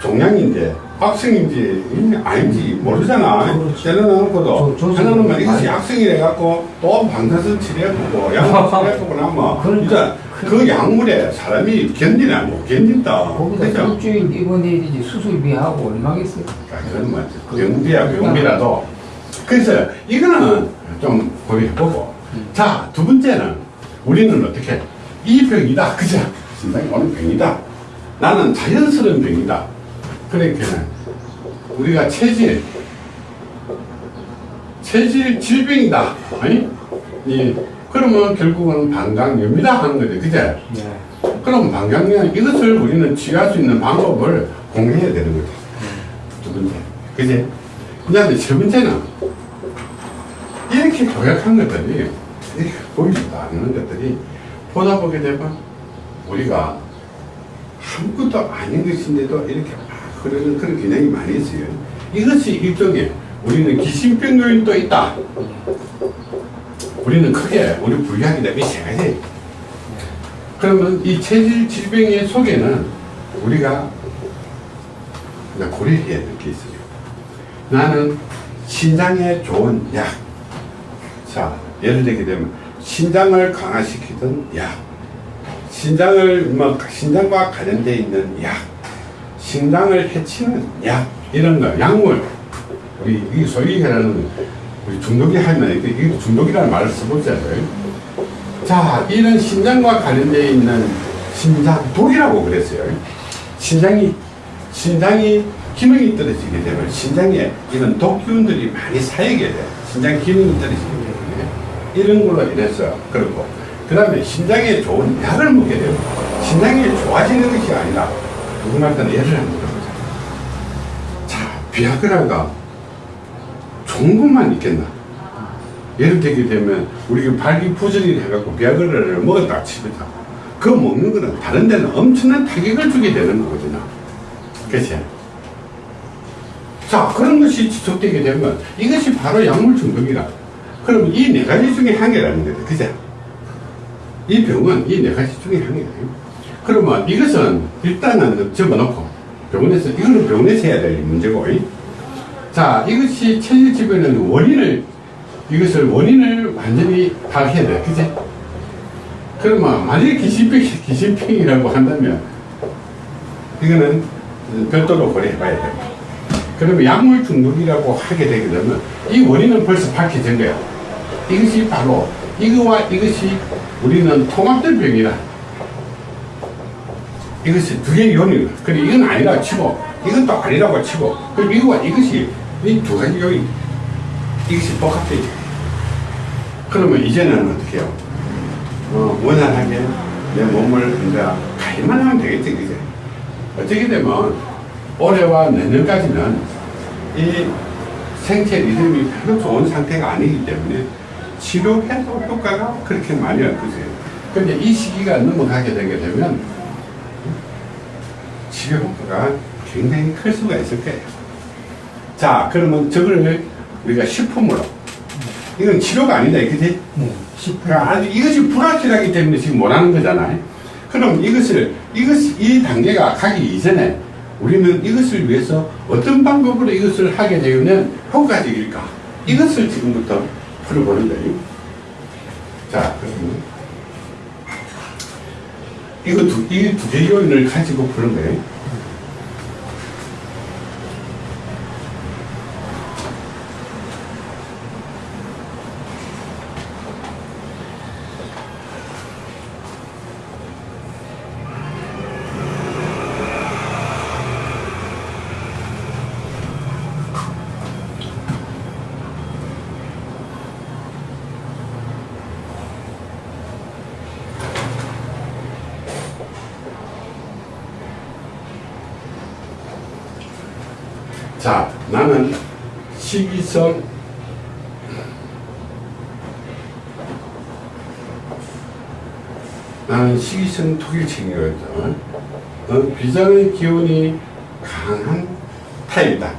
종양인데 악성인지 이 아닌지 모르잖아. 때려놓고도. 해놓으면 이것이 악성이래 갖고 또 방사선 치료해보고 약물 치료해보고 나면 그러니까. 그 약물에 사람이 견디나 못 견딘다. 거기다 그죠? 일주일 입원해야 되지 수술비하고 얼마겠어요? 아, 그건 뭐 병비야 병비라도. 그래서 이거는 좀 고려해보고. 자 두 번째는 우리는 어떻게? 이 병이다. 그죠? 신장이 오는 병이다 나는 자연스러운 병이다 그러니까 우리가 체질 체질 질병이다 아니 이 그러면 결국은 방광염이다 하는 거죠 그죠 네. 그럼 방광염 이것을 우리는 치유할 수 있는 방법을 공개해야 되는 거죠. 두 번째. 그지? 그 다음에 세 번째는 이렇게 도약한 것들이 이렇게 보이지도 않는 것들이 보다 보게 되면 우리가 아무것도 아닌 것인데도 이렇게 막 흐르는 그런 기능이 많이 있어요. 이것이 일종의 우리는 기신병 요인도 있다. 우리는 크게 우리 분류하게 되면 세 가지. 그러면 이 체질 질병의 속에는 우리가 고려해야 될 게 있어요. 나는 신장에 좋은 약. 자, 예를 들게 되면 신장을 강화시키는 약. 신장을, 뭐, 신장과 관련되어 있는 약. 신장을 해치는 약. 이런 거, 약물. 우리, 이 소위 말하는, 우리 중독이 하면, 이게 중독이라는 말을 써보잖아요. 자, 이런 신장과 관련되어 있는 신장 독이라고 그랬어요. 신장이, 신장이 기능이 떨어지게 되면 신장에 이런 독균들이 많이 쌓이게 돼. 신장 기능이 떨어지기 때문에 이런 걸로 인해서 그렇고, 그 다음에 신장에 좋은 약을 먹게 되고, 신장이 좋아지는 것이 아니라 누구한테는 예를 한번 들어보자. 자, 비아그라가 것만 있겠나? 예를 들게 되면 우리가 발기부전이 해갖고 비아그라를 먹었다 치면서 그 먹는 거는 다른 데는 엄청난 타격을 주게 되는 거거든요. 그치? 자, 그런 것이 지속되게 되면 이것이 바로 약물 중독이라. 그럼 이 네 가지 중에 한 개라는 거죠. 그죠? 이 병은 이 네 가지 중에 한 개예요. 그러면 이것은 일단은 접어놓고 병원에서, 이거는 병원에서 해야 될 문제고, 이. 자, 이것이 체질 질병의 원인을, 이것을 원인을 완전히 파악해야 돼. 그지? 그러면 만약에 기신병, 기신병이라고 한다면, 이거는 별도로 고려해봐야 돼. 그러면 약물 중독이라고 하게 되게 되면, 이 원인은 벌써 밝혀진 거야. 이것이 바로, 이거와 이것이 우리는 통합된 병이다. 이것이 두 개의 요인이다. 그래, 이건 아니라 치고, 또 아니라고 치고, 그럼 이거와 이것이 이 두 가지 요인, 이것이 복합되죠. 그러면 이제는 어떻게 해요? 어, 원활하게 내 몸을 이제 가기만 하면 되겠지, 그제? 어떻게 되면 올해와 내년까지는 이 생체 리듬이 별로 좋은 상태가 아니기 때문에 치료해도 효과가 그렇게 많이 없으세요. 근데 이 시기가 넘어가게 되게 되면 치료 효과가 굉장히 클 수가 있을 거예요. 자, 그러면 저걸 우리가 식품으로 이건 치료가 아니다, 그지? 네. 10분. 그러니까 아주 이것이 불확실하기 때문에 지금 못하는 거잖아요. 그럼 이것을 이것 이 단계가 가기 이전에 우리는 이것을 위해서 어떤 방법으로 이것을 하게 되면 효과적일까? 이것을 지금부터 거예요. 자, 그러면 이거 두, 이 두 개 요인을 가지고 푸는 거예요. 자, 나는 식이성 나는 식이성 독일체이거든. 어, 비장의 기운이 강한 타입이다.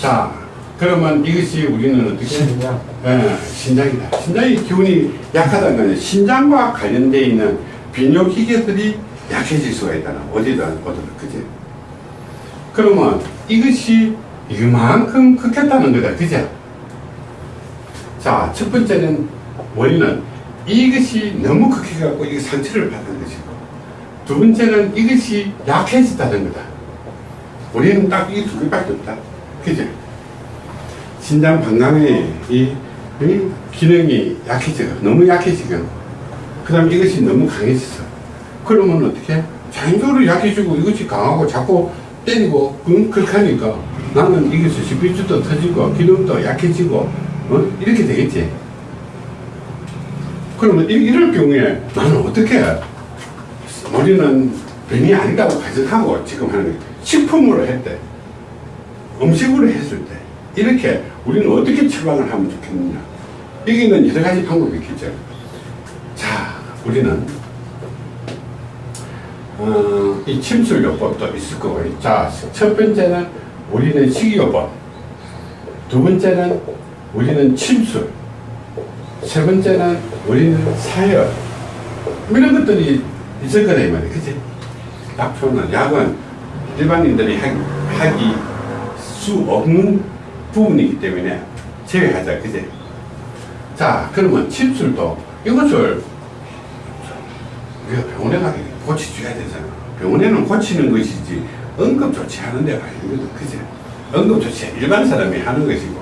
자, 그러면 이것이 우리는 어떻게? 신장. 예, 신장이다. 신장의 기운이 약하다는 거는 신장과 관련되어 있는 비뇨기계들이 약해질 수가 있다. 어디든, 어디든, 그지? 그러면 이것이 이만큼 극했다는 거다. 그죠? 자, 첫 번째는 원인은 이것이 너무 극해갖고 이게 상처를 받는 것이고, 두 번째는 이것이 약해졌다는 거다. 우리는 딱 이 두 개밖에 없다. 그죠? 신장 방광의 이, 이 기능이 약해져. 너무 약해지고. 그 다음에 이것이 너무 강해졌어. 그러면 어떻게? 자연적으로 약해지고 이것이 강하고 자꾸 때리고, 응? 그렇게 하니까 나는 이것이 시비주도 터지고, 기능도 약해지고, 어? 이렇게 되겠지. 그러면 이, 이럴 경우에 나는 어떻게 해? 우리는 병이 아니라고 가정하고 지금 하는 게 식품으로 했대. 음식으로 했을 때 이렇게 우리는 어떻게 처방을 하면 좋겠느냐 여기는 여러 가지 방법이 있겠죠 자 우리는 어, 이 침술요법도 있을 거고 자 첫 번째는 우리는 식이요법 두 번째는 우리는 침술 세 번째는 우리는 사열 이런 것들이 있을 거다 이 말이야 그치 약초는 약은 일반인들이 하기, 하기 수 없는 부분이기 때문에 제외하자, 그제? 자, 그러면 침술도 이것을 우리가 병원에 가게 고쳐줘야 되잖아. 병원에는 고치는 것이지 응급조치 하는 데가 아니거든, 그제? 응급조치 일반 사람이 하는 것이고,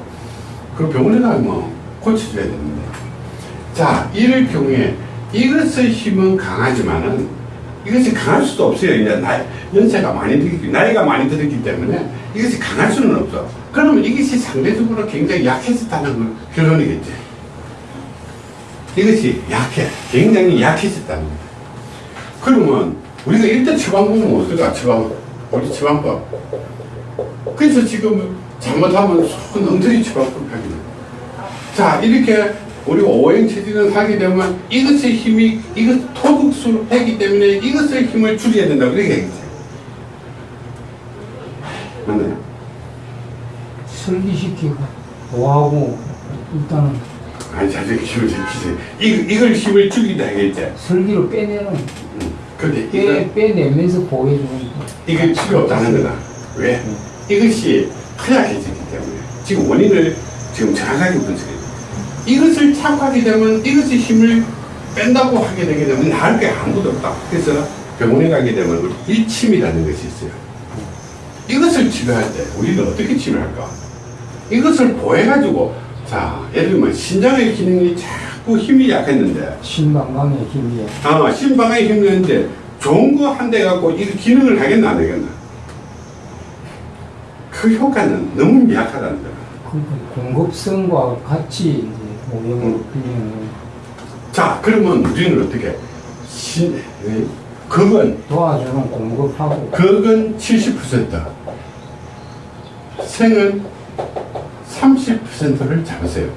그 병원에 가면 고쳐줘야 되는데. 자, 이럴 경우에 이것의 힘은 강하지만은 이것이 강할 수도 없어요. 이제 나이, 연세가 많이 들기, 나이가 많이 들었기 때문에 이것이 강할 수는 없어. 그러면 이것이 상대적으로 굉장히 약해졌다는 걸 결론이겠지. 이것이 약해. 굉장히 약해졌다는 거야. 그러면 우리가 일단 처방보면 어떨까? 처방, 우리 처방법. 그래서 지금 잘못하면 손 엉터리 처방법 돼. 자, 이렇게 우리 오행 체질을 하게 되면 이것의 힘이 이것 토극수를 하기 때문에 이것의 힘을 줄여야 된다고 이렇게 얘기했어요. 맞나요? 설기시키고, 뭐하고, 일단은 아니 자기 힘을 지키세요. 이 이걸 힘을 줄이다 하겠지. 설기로 빼내는, 근데 빼, 빼내면서 거. 이게 필요 없다는 거다. 왜? 이것이 허약해지기 때문에 지금 원인을 지금 정확하게 분석해요. 이것을 착하게 되면 이것이 힘을 뺀다고 하게 되게 되면 나을 게 아무도 없다. 그래서 병원에 가게 되면 일침이라는 것이 있어요. 이것을 치료할 때 우리는 어떻게 치료할까? 이것을 보해가지고 자 예를 들면 신장의 기능이 자꾸 힘이 약했는데 신방광의 힘이 아 신방에 힘드는데 좋은 거 한 대 갖고 이 기능을 하겠나 안 하겠나? 그 효과는 너무 미약하다는 거야. 그 공급성과 같이 풀리는 자 그러면 우리는 어떻게 신 에? 극은? 도와주는 공급하고. 극은 70% 생은 30%를 잡으세요.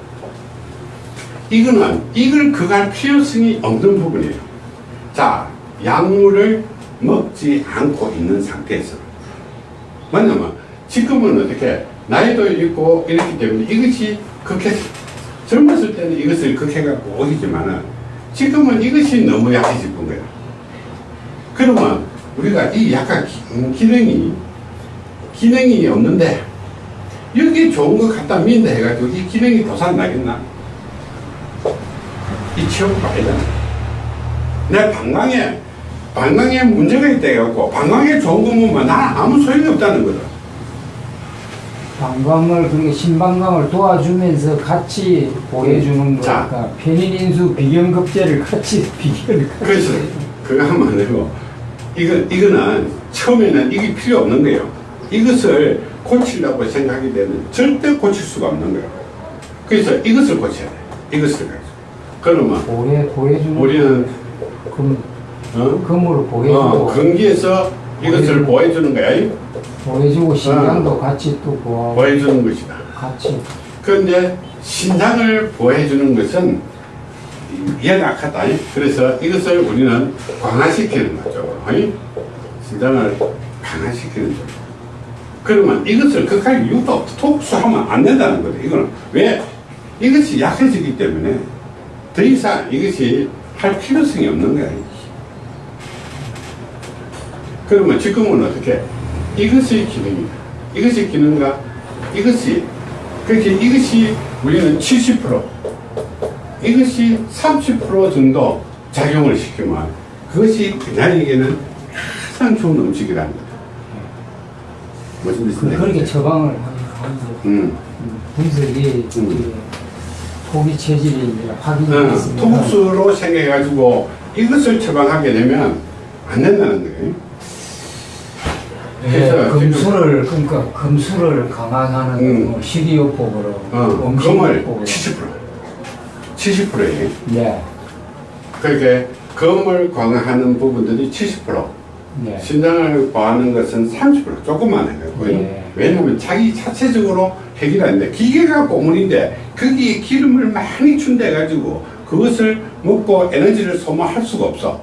이거는 이걸 그갈 필요성이 없는 부분이에요. 자, 약물을 먹지 않고 있는 상태에서. 뭐냐면 지금은 어떻게 나이도 있고 이렇기 때문에 이것이 극해 젊었을 때는 이것을 극해갖고 오기지만은 지금은 이것이 너무 건 거예요. 그러면 우리가 이 약간 기- 음, 기능이 기능이 없는데 여기 좋은 거 갖다 민다 해가지고 이 기능이 도산 나겠나? 이 치료가 아니잖아. 내 방광에 방광에 문제가 있다 해갖고 방광에 좋은 거 먹으면 나는 아무 소용이 없다는 거다. 방광을 그리고 신방광을 도와주면서 같이 보여주는 자. 거니까 페니닌수 비경급제를 같이 같이 그래서 그거 하면 안 되고 이거 이거는 처음에는 이게 필요 없는 거예요. 이것을 고치려고 생각이 되면 절대 고칠 수가 없는 거예요. 그래서 이것을 고쳐야 돼. 이것을 가지고. 그러면 보여 보여주는 우리는 금 어? 금으로 보여주고 어, 근기에서 이것을 보여주는 거야. 보여주고 신장도 어. 같이 또 보호 보여주는 것이다. 같이 그런데 신장을 보호해주는 것은 연약하다. 그래서 이것을 우리는 강화시키는 거죠. 신장을 강화시키는 거죠. 그러면 이것을 이유도 없다. 독수하면 안 된다는 거죠. 이거는 왜? 이것이 약해지기 때문에 더 이상 이것이 할 필요성이 없는 거야. 그러면 지금은 어떻게? 이것이 기능이다. 이것이 기능과 이것이 그렇게 이것이 우리는 70% 이것이 30% 정도 작용을 시키면 그것이 그날에게는 가장 좋은 음식이라는 거다. 무슨 뜻인지 그렇게? 처방을 하면서 음. 분석이 음. 토기 체질이 확인이 어, 됐습니다. 토국수로 생각해가지고 이것을 처방하게 되면 안 된다는 거예요. 예, 그래서 금수를 그러니까 금수를 강화하는 음. 뭐 식이요법으로 어, 금을 요법으로 70% 70%예요. 예, 그렇게 금을 강화하는 부분들이 70% 예. 신장을 과하는 것은 30% 조금만 해요. 예. 왜냐하면 자기 자체적으로 해결하는데 기계가 고물인데 거기에 기름을 많이 준대가지고 그것을 먹고 에너지를 소모할 수가 없어.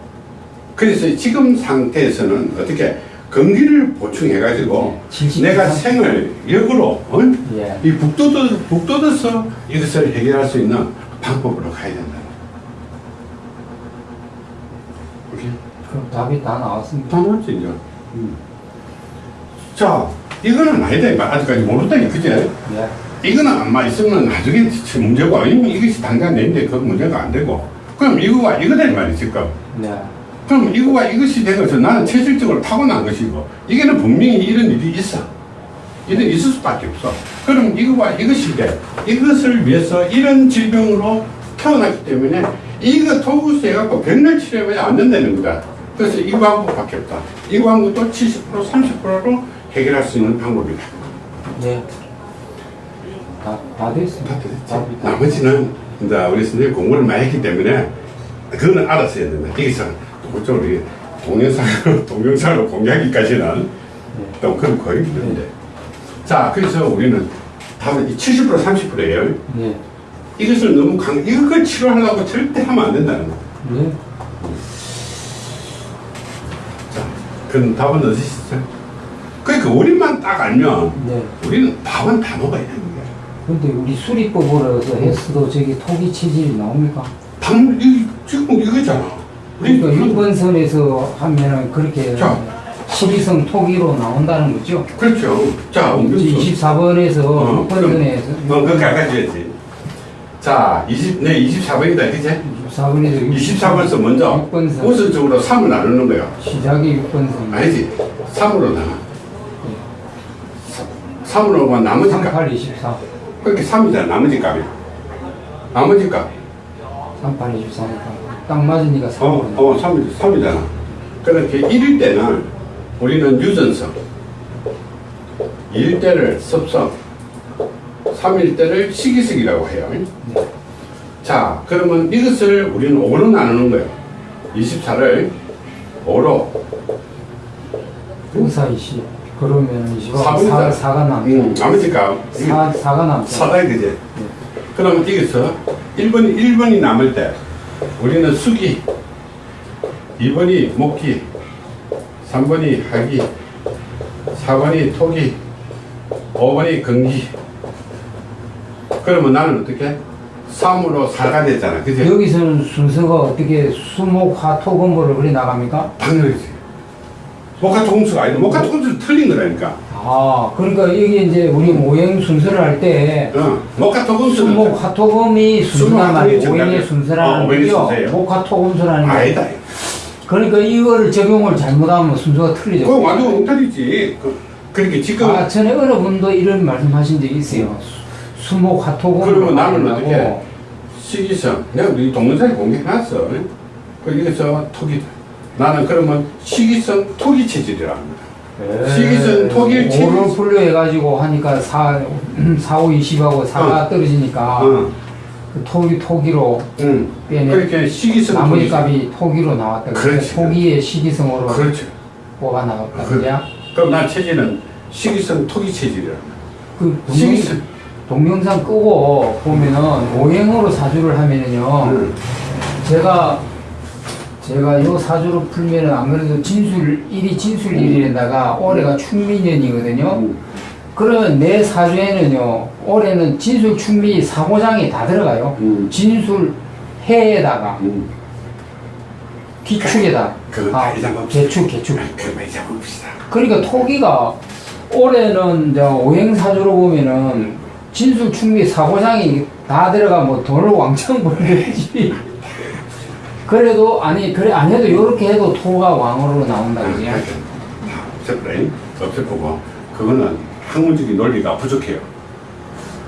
그래서 지금 상태에서는 어떻게 건기를 보충해가지고 칠십 내가? 생을 역으로 어? 예. 이 북돋아, 북돋아서 이것을 해결할 수 있는 방법으로 가야 된다. 오케이? 그럼 답이 다 나왔습니다. 다 나왔지 이제. 음. 자, 이거는 아니다. 아직까지 모른다. 그제? 예. 이거는 안마 있으면 나중에 문제고, 이것이 당장 내는데 그 문제가 안 되고. 그럼 이거가 이거다 이 말이지, 지금. 네. 그럼 이거가 이것이 된 것은 나는 체질적으로 타고난 것이고, 이게는 분명히 이런 일이 있어. 이런 있을 수밖에 없어. 그럼 이거와 이것이 돼. 이것을 위해서 이런 질병으로 태어났기 때문에 이거 토구수 해갖고 백날 치료해야 안 된다는 거다. 그래서 이 방법밖에 없다. 이 방법도 70% 30%로 해결할 수 있는 방법이다. 네. 다, 다 됐습니다. 다 됐지? 다 나머지는 이제 우리 선생님 공부를 많이 했기 때문에 그거는 알아서 해야 된다. 여기서 그쪽 우리 동영상으로, 동영상으로 공개하기까지는 또 그건 거의 힘든데. 자, 그래서 우리는 답은 이70% 30%예요. 네. 이것을 너무 강, 이걸 치료하려고 절대 하면 안 된다는 거. 네. 자, 그럼 답은 어디 있어요? 그러니까 우리만 딱 알면 네. 우리는 밥은 다 먹어야 되는 거야. 근데 우리 수리법으로 해서 했어도 저기 토기 체질이 나옵니까? 당, 이, 지금 이거잖아. 그러니까 6번선에서 하면은 그렇게 자. 12성 토기로 나온다는 거죠? 그렇죠. 자, 음료수. 24번에서 어, 6번선에서 어, 그거 가까지야지. 자, 20, 네, 24번이다, 그치? 24번에서 24번에서 먼저 6번선 우선적으로 3을 나누는 거야. 시작이 6번선 아니지. 3으로 나눠. 3으로만 나머지 값. 38, 24 그렇게 3이잖아, 나머지 값이. 나머지 값. 38, 24니까 딱 맞으니까 3번 어, 어, 3, 3이잖아. 그렇게 1일 때는 우리는 유전성, 2일 때를 섭성, 3일 때를 식이성이라고 해요. 자, 그러면 이것을 우리는 5로 나누는 거예요. 24를 5로, 54, 20 그러면 20억 사분이다. 4, 가 남죠. 음, 아버지가 사, 4가 남죠. 사다야 되지. 그러면 여기서 1번이, 1번이 남을 때 우리는 수기, 2번이 목기, 3번이 하기, 4번이 토기, 5번이 건기. 그러면 나는 어떻게? 3으로 4가 됐잖아. 그지? 여기서는 순서가 어떻게 수목 화토금보를 그리 나갑니까? 당연하지. 목화토 공수가 아니다. 목화토 공수 틀린 거라니까. 아, 그러니까 이게 이제 우리 모형 순서를 할때 어, 목화토 공수는 수목 화토금이 순서란 말이에요. 오행의 정답이에요. 순서라는 어, 거죠. 목화토금수라는 게. 아니다. 그러니까 이거를 적용을 잘못하면 순서가 틀리죠. 그거 완전 엉터리지. 그, 그러니까 지금 아, 전에 어느 분도 이런 말씀하신 적이 있어요. 수- 수목 화토금. 그러면 나는 어떻게 시기성 내가 우리 동영상에 공개해놨어 그 여기서 토기 나는 그러면 시기성 토기 체질이라 합니다 시기성 토기 체질 5를 분류 해가지고 하니까 4, 4, 5, 20하고 4가 떨어지니까 어, 그 토기, 토기로 응. 빼내. 그렇게 시기성 나머지 값이 토기로 나왔다. 그렇지. 토기의 시기성으로 그렇죠 뽑아 나왔다. 그- 그죠? 그럼 난 체질은 시기성 토기 체질이라 그 동영, 시기성 동영상 끄고 보면은 오행으로 사주를 하면은요. 응. 제가 제가 요 사주를 풀면은 안 그래도 진술 1이 진술 1일에다가 올해가 충민년이거든요. 응. 그러면 내 사주에는요. 올해는 진술 충미 사고장이 다 들어가요. 응. 진술 해에다가 응. 기축에다 그건 아. 개축 개축. 그만 잊어봅시다 그러니까 토기가 올해는 이제 오행 사주로 보면은 진술 충미 사고장이 다 들어가 뭐 돈을 왕창 벌겠지. 그래도 아니 그래 안 해도 이렇게 해도 토가 왕으로 나온다 그지? 없애버려 없애보고 그거는 학문적인 논리가 부족해요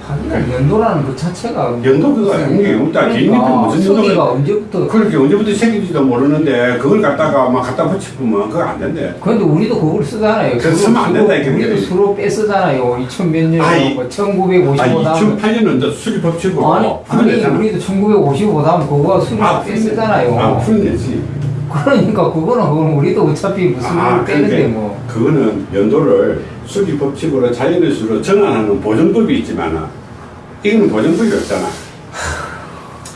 하긴 연도라는 그 자체가 연도가 아니에요. 없다. 개인이 무슨 소리가 연도가 언제부터 그렇게 언제부터 생긴지도 모르는데 그걸 갖다가 막 갖다 붙이면 그거 안 된대. 그런데 우리도 그걸 쓰잖아요. 그거 쓰면 안 된다, 이게. 우리도 수로 빼 쓰잖아요. 2000 몇 년, 아이, 뭐1955 아, 다음 2008년은 이제 수리 법칙으로 아니, 아니. 우리도 1955 다음 그거 수로 아, 빼 쓰잖아요. 아, 풀어내지. 그러니까 그거는 우리도 어차피 무슨 아, 을 빼는데 그러니까 뭐. 그거는 연도를 수리 법칙으로 자연의 수로 정한하는 보정법이 있지만 이거는 보정법이 없잖아.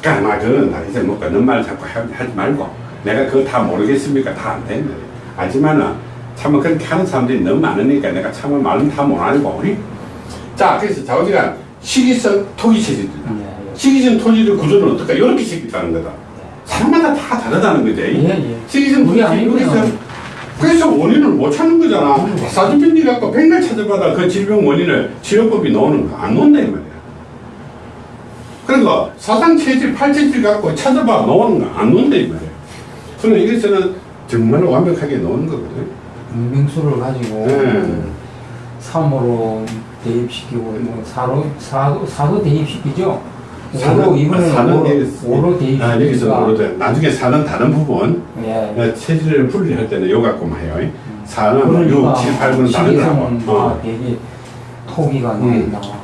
그러니까 막 그건 다 이제 뭐 그런 말 자꾸 하- 하지 말고 내가 그거 다 모르겠습니까? 다 안 되는. 하지만은 참 그렇게 하는 사람들이 너무 많으니까 내가 참 말은 다 못하고 우리 자 그래서 자우지간 시기성 토기 체질이다. 예, 시기성 토지의 구조는 어떨까? 이렇게 생겼다는 거다. 사람마다 다 다르다는 거지. 시기성. 여기서 그래서 원인을 못 찾는 거잖아. 사주변이 갖고 백날 찾아봐도 그 질병 원인을 치료법이 나오는 거 안 나온다 이 말이야. 그러니까 사상 체질, 팔체질 갖고 찾아봐 나오는 거 안 나온다 이 말이야. 그러나 이것은 정말 완벽하게 나오는 거거든. 문명수를 가지고 네. 3으로 대입시키고 뭐 4로 4도 4도 대입시키죠. 5로 사는- 이번에는 사는 5로, 여기서- 5로 아, 여기서 대입시키니까 오로 돼. 나중에 사는 다른 부분 예. 어, 체질을 분리할 때는 요 갖고만 해요. 사는 뭐 그러니까 6, 7, 8은 다른. 시기성은 어. 다 되게 토기가 음. 나와.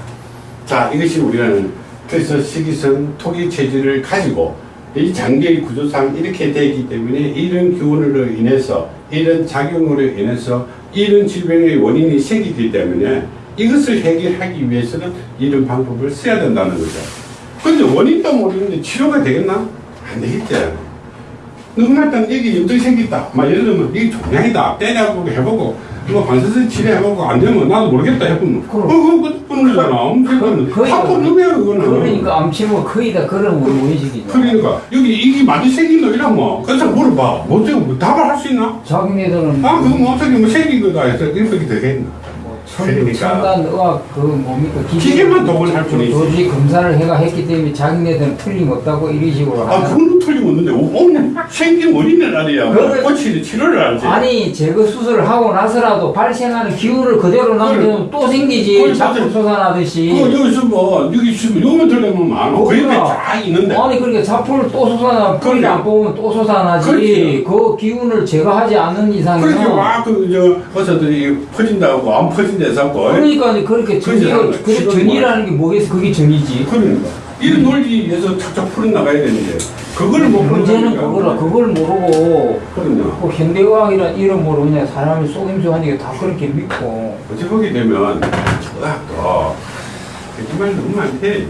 자, 이것이 우리는 그래서 식이성 토기 체질을 가지고 이 장기의 구조상 이렇게 되기 때문에 이런 기운으로 인해서 이런 작용으로 인해서 이런 질병의 원인이 생기기 때문에 이것을 해결하기 위해서는 이런 방법을 써야 된다는 거죠. 근데 원인도 모르는데 치료가 되겠나? 안 되겠지. 딱 이게 염증이 생겼다. 막 예를 들면 이게 종양이다. 때려보고 해보고 뭐 관세선 치료해보고 안 되면 나도 모르겠다 해보면 그럼. 어, 그거 끝뿐이잖아 엄청 뽑는 거야 그거는. 그러니까 암치료 거의 다 그런 우리 원식이죠. 그러니까 여기 이게 많이 생긴 거 이러면 그래서 물어봐. 뭐 뭐 답을 할 수 있나? 자기네들은 아 그거 뭐 어떻게 뭐 생긴 거다 해서 이렇게 되겠나? 그러니까. 의학 그 뭡니까 기계만 독을 할 뿐이지. 도저히 검사를 해가 했기 때문에 자기네들은 틀림없다고 이런 식으로 아 그건 틀림없는데 오늘 생긴 원인을 알아야 고치는 치료를 알지. 아니 제거 수술을 하고 나서라도 발생하는 기운을 그대로 남기면 또 생기지 자꾸. 솟아나듯이 그 여기서 뭐 여기 있으면 요만 들려면 많아. 그 옆에. 쫙 있는데. 아니 그러니까 자포를 또 솟아나 뿌리 그러니까. 안 뽑으면 또 솟아나지 그렇지. 그 기운을 제거하지 않는 이상은 그렇게 막그저 어서들이 퍼진다고 안 퍼진 데서 고 그러니까 그렇게 않아요. 그 전이라는 게 뭐겠어 그게 전이지 그러니까 이런 논리에서 착착 풀어나가야 되는데 그걸 못 문제는 그거라 그걸 모르고 그럼요. 그 현대의학이라는 이름으로 그냥 사람을 속임수 하니까 다 그렇게 믿고 어찌 보게 되면 의학도 정말 너무 많대.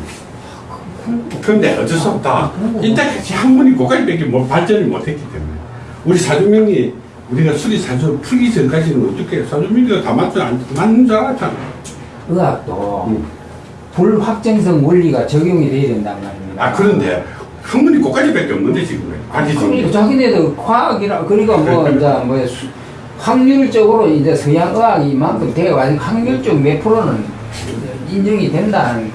그런데 어쩔 수 없다. 이때까지 한 번이 고갈밖에 뭐 발전을 못했기 때문에 우리 사주명이 우리가 수리 사주 풀기 전까지는 어떻게 사주명이가 다 맞지 안 맞는 줄 알았잖아. 의학도 음. 불확정성 원리가 적용이 돼야 된단 말입니다. 아 그런데 한 번이 고까지밖에 없는데 지금 그러니까 지금 자기네들 과학이라 그러니까 뭐 이제 뭐 수- 확률적으로 이제 서양 의학이 이만큼 되어 가지고 확률적 몇 프로는 인정이 된다는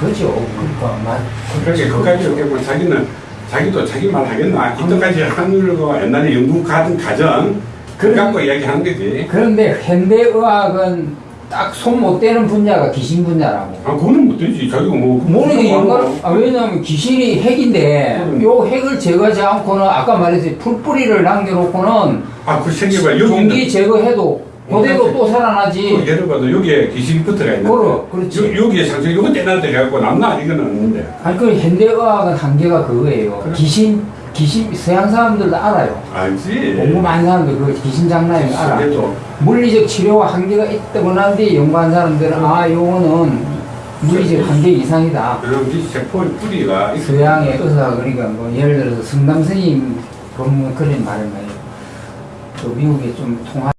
거죠. 그러니까 맞. 그렇게 그까지 이렇게 뭐 자기는 자기도 자기 말 하겠나 이때까지 한글과 옛날에 영국 가던 가정 그걸 갖고 이야기하는 거지. 그런데 현대 의학은 딱 손 못 대는 분야가 귀신 분야라고. 아 그거는 못 되지 자기가 뭐 모르는 게 그거 연관, 아, 왜냐면 귀신이 핵인데, 음. 요 핵을 제거하지 않고는, 아까 말했듯이 풀뿌리를 남겨놓고는, 아 그 생겨봐 여기 종기 있는 제거해도, 그대로 또그 살아나지. 예를 봐도 여기에 기식이 붙어가 있는데 그러- 그렇지. 요, 여기에 상처 요거 떼나 돼갖고 남나 이건 없는데 아니, 그 현대의학은 한계가 그거예요. 그래. 귀신, 귀신, 서양 사람들도 알아요. 알지 공부 많은 사람들 그 귀신 장난이면 알아. 그래도 물리적 치료와 한계가 있다고 하는데 연구한 사람들은, 아, 요거는 물리적 한계 이상이다. 그런 이 세포의 뿌리가 있- 서양의 의사 그러니까 뭐 예를 들어서 성남 스님 법문 그런 말을 많이 또 미국에 좀 통하